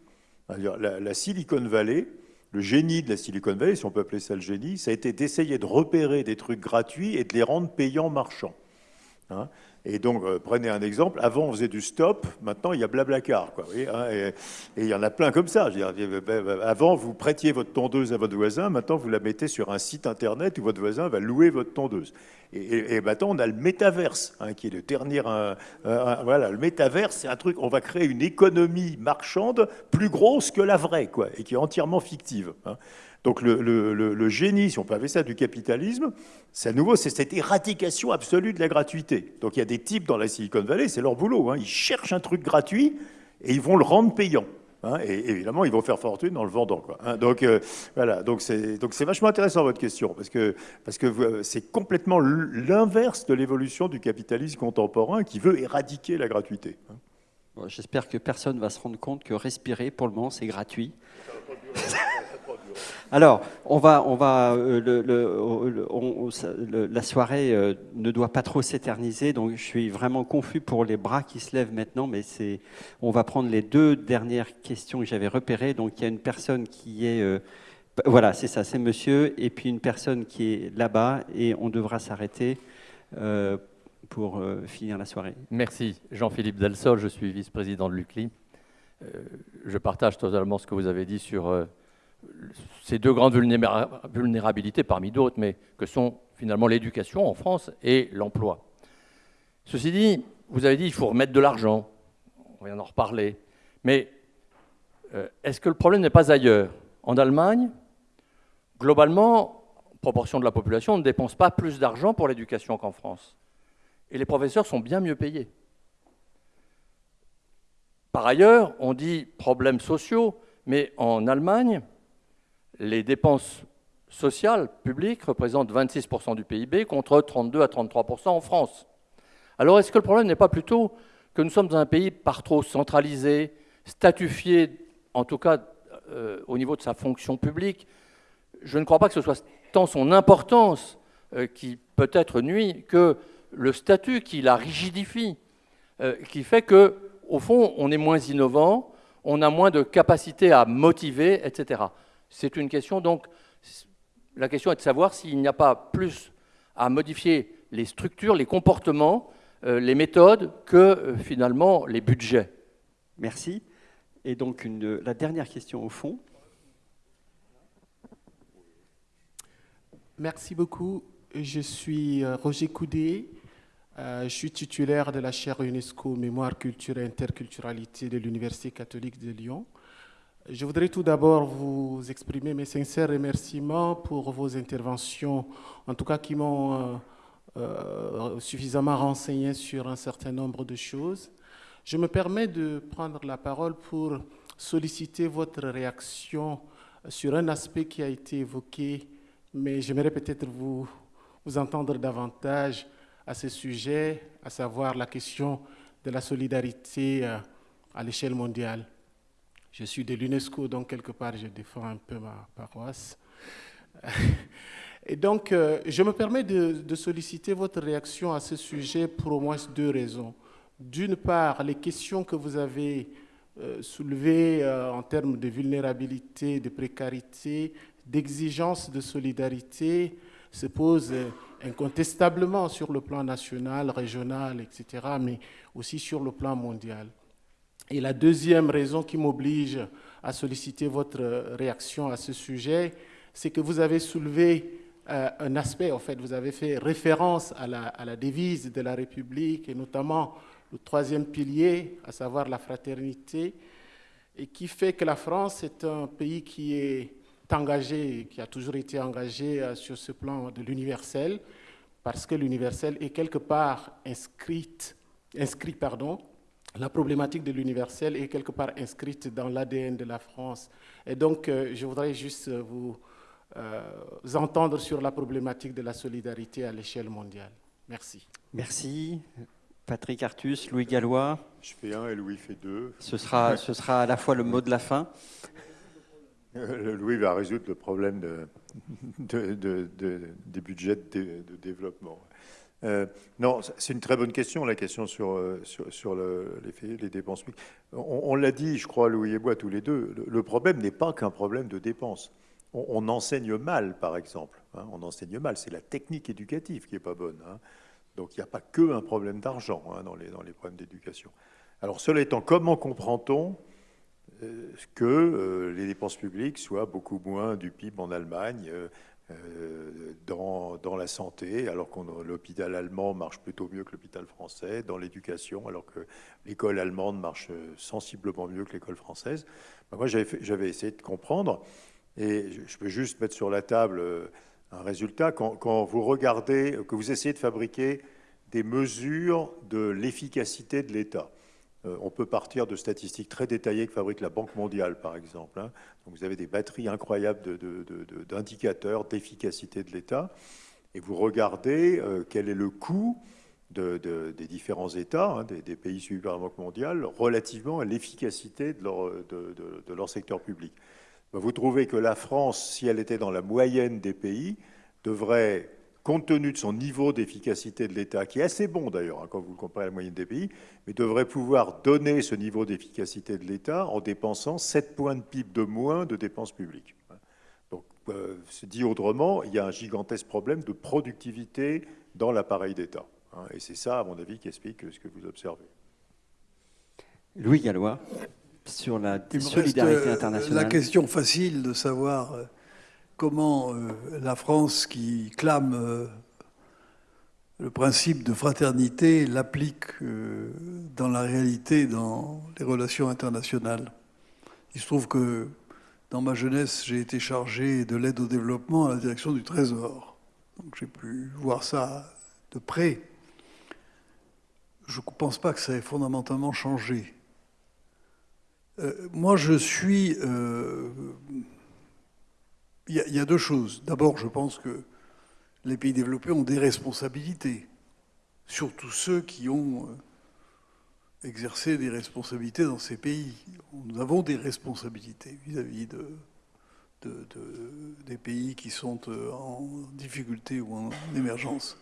La, la, Silicon Valley, le génie de la Silicon Valley, si on peut appeler ça le génie, ça a été d'essayer de repérer des trucs gratuits et de les rendre payants marchands. Hein. Et donc, euh, prenez un exemple. Avant, on faisait du stop. Maintenant, il y a Blablacar. Quoi, hein, et, il y en a plein comme ça. avant, vous prêtiez votre tondeuse à votre voisin. Maintenant, vous la mettez sur un site internet où votre voisin va louer votre tondeuse. Et, maintenant, on a le métaverse, hein, qui est le dernier. voilà, le métaverse, c'est un truc. On va créer une économie marchande plus grosse que la vraie, quoi, et qui est entièrement fictive. Hein. Donc le, génie, si on peut appeler ça du capitalisme, c'est à nouveau c'est cette éradication absolue de la gratuité. Donc il y a des types dans la Silicon Valley, c'est leur boulot. Hein. Ils cherchent un truc gratuit et ils vont le rendre payant. Hein. et évidemment, ils vont faire fortune en le vendant. Hein. donc euh, voilà, donc c'est vachement intéressant votre question parce que parce que euh, c'est complètement l'inverse de l'évolution du capitalisme contemporain qui veut éradiquer la gratuité. J'espère que personne va se rendre compte que respirer, pour le moment, c'est gratuit. Alors, on va, on va, euh, le, la soirée euh, ne doit pas trop s'éterniser, donc je suis vraiment confus pour les bras qui se lèvent maintenant, mais c'est, on va prendre les deux dernières questions que j'avais repérées. Donc, il y a une personne qui est, euh, voilà, c'est ça, c'est monsieur, et puis une personne qui est là-bas, et on devra s'arrêter pour finir la soirée. Merci, Jean-Philippe Delsol, je suis vice-président de l'UCLI. je partage totalement ce que vous avez dit sur ces deux grandes vulnérabilités parmi d'autres, mais que sont finalement l'éducation en France et l'emploi. Ceci dit, vous avez dit qu'il faut remettre de l'argent, on vient d'en reparler, mais euh, est-ce que le problème n'est pas ailleurs? En Allemagne, globalement, proportion de la population ne dépense pas plus d'argent pour l'éducation qu'en France. Et les professeurs sont bien mieux payés. Par ailleurs, on dit problèmes sociaux, mais en Allemagne, les dépenses sociales publiques représentent 26% du PIB contre 32 à 33% en France. Alors est-ce que le problème n'est pas plutôt que nous sommes dans un pays par trop centralisé, statufié, en tout cas euh, au niveau de sa fonction publique? Je ne crois pas que ce soit tant son importance euh, qui peut-être nuit que le statut qui la rigidifie, euh, qui fait que, au fond, on est moins innovant, on a moins de capacité à motiver, etc. C'est une question, donc, la question est de savoir s'il n'y a pas plus à modifier les structures, les comportements, euh, les méthodes que euh, finalement les budgets. Merci. Et donc, la dernière question au fond. Merci beaucoup. Je suis euh, Roger Coudé. je suis titulaire de la chaire UNESCO Mémoire, Culture et Interculturalité de l'Université catholique de Lyon. Je voudrais tout d'abord vous exprimer mes sincères remerciements pour vos interventions, en tout cas qui m'ont euh, euh, suffisamment renseigné sur un certain nombre de choses. Je me permets de prendre la parole pour solliciter votre réaction sur un aspect qui a été évoqué, mais j'aimerais peut-être vous, entendre davantage à ce sujet, à savoir la question de la solidarité euh, à l'échelle mondiale. Je suis de l'UNESCO, donc quelque part, je défends un peu ma paroisse. (laughs) Et donc, euh, je me permets de, solliciter votre réaction à ce sujet pour au moins deux raisons. D'une part, les questions que vous avez euh, soulevées euh, en termes de vulnérabilité, de précarité, d'exigence de solidarité se posent incontestablement sur le plan national, régional, etc., mais aussi sur le plan mondial. Et la deuxième raison qui m'oblige à solliciter votre réaction à ce sujet, c'est que vous avez soulevé euh, un aspect, en fait, vous avez fait référence à la, devise de la République et notamment le troisième pilier, à savoir la fraternité, et qui fait que la France est un pays qui est engagé, qui a toujours été engagé sur ce plan de l'universel, parce que l'universel est quelque part inscrite, inscrit, pardon, la problématique de l'universel est quelque part inscrite dans l'ADN de la France. Et donc, euh, je voudrais juste vous, euh, entendre sur la problématique de la solidarité à l'échelle mondiale. Merci. Merci. Patrick Artus, Louis Gallois. Je fais un et Louis fait deux. Ce sera, (laughs) ce sera à la fois le mot de la fin. Louis va résoudre le problème de, des budgets de, développement. Euh, non, c'est une très bonne question, la question sur, euh, sur, les, dépenses publiques. On, l'a dit, je crois, Louis et moi, tous les deux, le, problème n'est pas qu'un problème de dépenses. On, enseigne mal, par exemple. Hein. on enseigne mal, c'est la technique éducative qui n'est pas bonne. Hein. Donc il n'y a pas que un problème d'argent hein, dans, les, dans les problèmes d'éducation. Alors cela étant, comment comprend-on euh, que les dépenses publiques soient beaucoup moins du PIB en Allemagne dans, dans, la santé, alors que l'hôpital allemand marche plutôt mieux que l'hôpital français, dans l'éducation, alors que l'école allemande marche sensiblement mieux que l'école française. Ben, moi, j'avais essayé de comprendre, et je peux juste mettre sur la table euh, un résultat. Quand, quand vous regardez, que vous essayez de fabriquer des mesures de l'efficacité de l'État, euh, on peut partir de statistiques très détaillées que fabrique la Banque mondiale, par exemple. Hein. Donc vous avez des batteries incroyables d'indicateurs d'efficacité de l'État, et vous regardez euh, quel est le coût des différents États, hein, des, pays suivis par la Banque mondiale, relativement à l'efficacité de leur, secteur public. Vous trouvez que la France, si elle était dans la moyenne des pays, devrait compte tenu de son niveau d'efficacité de l'État, qui est assez bon d'ailleurs, hein, quand vous le comparez à la moyenne des pays, mais devrait pouvoir donner ce niveau d'efficacité de l'État en dépensant 7 points de PIB de moins de dépenses publiques. Donc, euh, dit autrement, il y a un gigantesque problème de productivité dans l'appareil d'État. Hein, et c'est ça, à mon avis, qui explique ce que vous observez. Louis Gallois, sur la solidarité euh, internationale. La question facile de savoir euh, comment euh, la France, qui clame euh, le principe de fraternité, l'applique euh, dans la réalité, dans les relations internationales. Il se trouve que dans ma jeunesse, j'ai été chargé de l'aide au développement à la direction du Trésor. Donc j'ai pu voir ça de près. Je ne pense pas que ça ait fondamentalement changé. moi, je suis il y, a deux choses. D'abord, je pense que les pays développés ont des responsabilités, surtout ceux qui ont euh, exercé des responsabilités dans ces pays. Nous avons des responsabilités vis-à-vis de, des pays qui sont euh, en difficulté ou en émergence.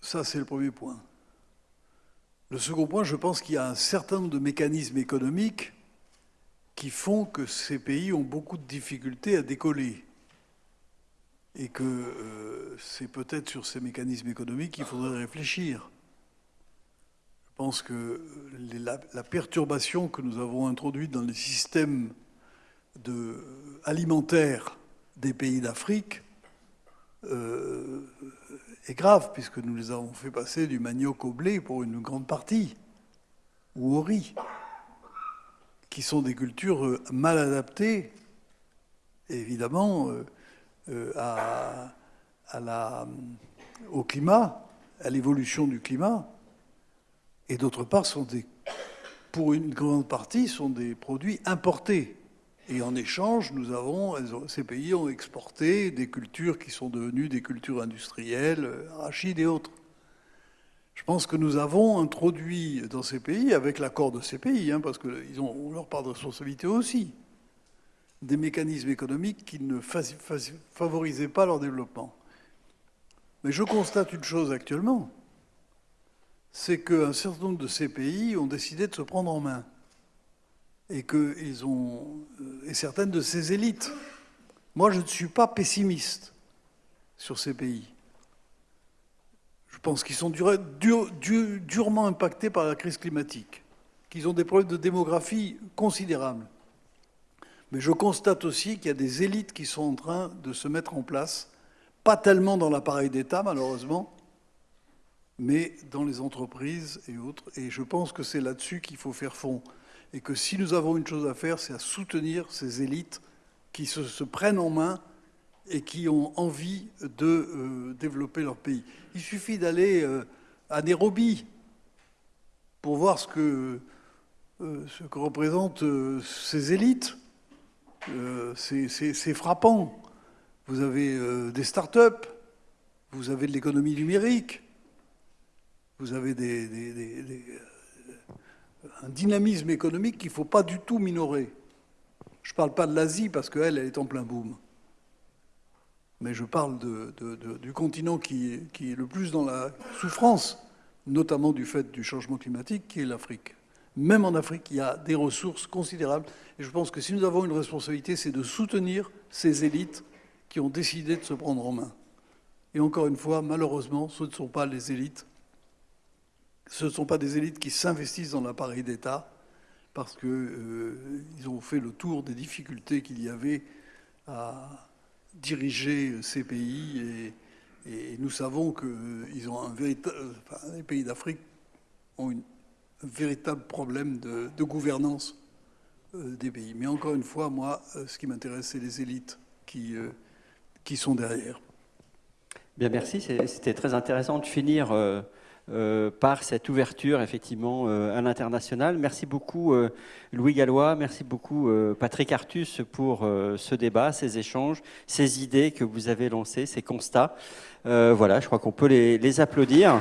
Ça, c'est le premier point. Le second point, je pense qu'il y a un certain nombre de mécanismes économiques qui font que ces pays ont beaucoup de difficultés à décoller. Et que euh, c'est peut-être sur ces mécanismes économiques qu'il faudrait réfléchir. Je pense que la, perturbation que nous avons introduite dans les systèmes alimentaires des pays d'Afrique euh, est grave, puisque nous les avons fait passer du manioc au blé pour une grande partie, ou au riz qui sont des cultures euh, mal adaptées, évidemment, euh, euh, au climat, à l'évolution du climat, et d'autre part, pour une grande partie, sont des produits importés. Et en échange, nous avons, ces pays ont exporté des cultures qui sont devenues des cultures industrielles, arachides et autres. Je pense que nous avons introduit dans ces pays, avec l'accord de ces pays, hein, parce qu'ils ont leur part de responsabilité aussi, des mécanismes économiques qui ne favorisaient pas leur développement. Mais je constate une chose actuellement, c'est qu'un certain nombre de ces pays ont décidé de se prendre en main. Et, que ils ont, euh, et certaines de ces élites. Moi, je ne suis pas pessimiste sur ces pays. Je pense qu'ils sont durement impactés par la crise climatique, qu'ils ont des problèmes de démographie considérables. Mais je constate aussi qu'il y a des élites qui sont en train de se mettre en place, pas tellement dans l'appareil d'État, malheureusement, mais dans les entreprises et autres. Et je pense que c'est là-dessus qu'il faut faire fond. et que si nous avons une chose à faire, c'est à soutenir ces élites qui se, prennent en main et qui ont envie de euh, développer leur pays. Il suffit d'aller euh, à Nairobi pour voir ce que, euh, ce que représentent ces élites. c'est frappant. Vous avez des start-up, vous avez de l'économie numérique, vous avez un dynamisme économique qu'il ne faut pas du tout minorer. Je ne parle pas de l'Asie parce qu'elle, elle est en plein boom. Mais je parle du continent qui, est le plus dans la souffrance, notamment du fait du changement climatique, qui est l'Afrique. Même en Afrique, il y a des ressources considérables. Et je pense que si nous avons une responsabilité, c'est de soutenir ces élites qui ont décidé de se prendre en main. Et encore une fois, malheureusement, ce ne sont pas les élites. Ce ne sont pas des élites qui s'investissent dans l'appareil d'État, parce qu'ils euh, ont fait le tour des difficultés qu'il y avait à diriger ces pays. Et, nous savons que ils ont un véritable, les pays d'Afrique ont un véritable problème de, gouvernance euh, des pays. Mais encore une fois, moi, euh, ce qui m'intéresse, c'est les élites qui, qui sont derrière. Bien, merci. C'était très intéressant de finir euh, par cette ouverture effectivement euh, à l'international. Merci beaucoup euh, Louis Gallois, merci beaucoup Patrick Artus pour ce débat, ces échanges, ces idées que vous avez lancées, ces constats. voilà, je crois qu'on peut les applaudir.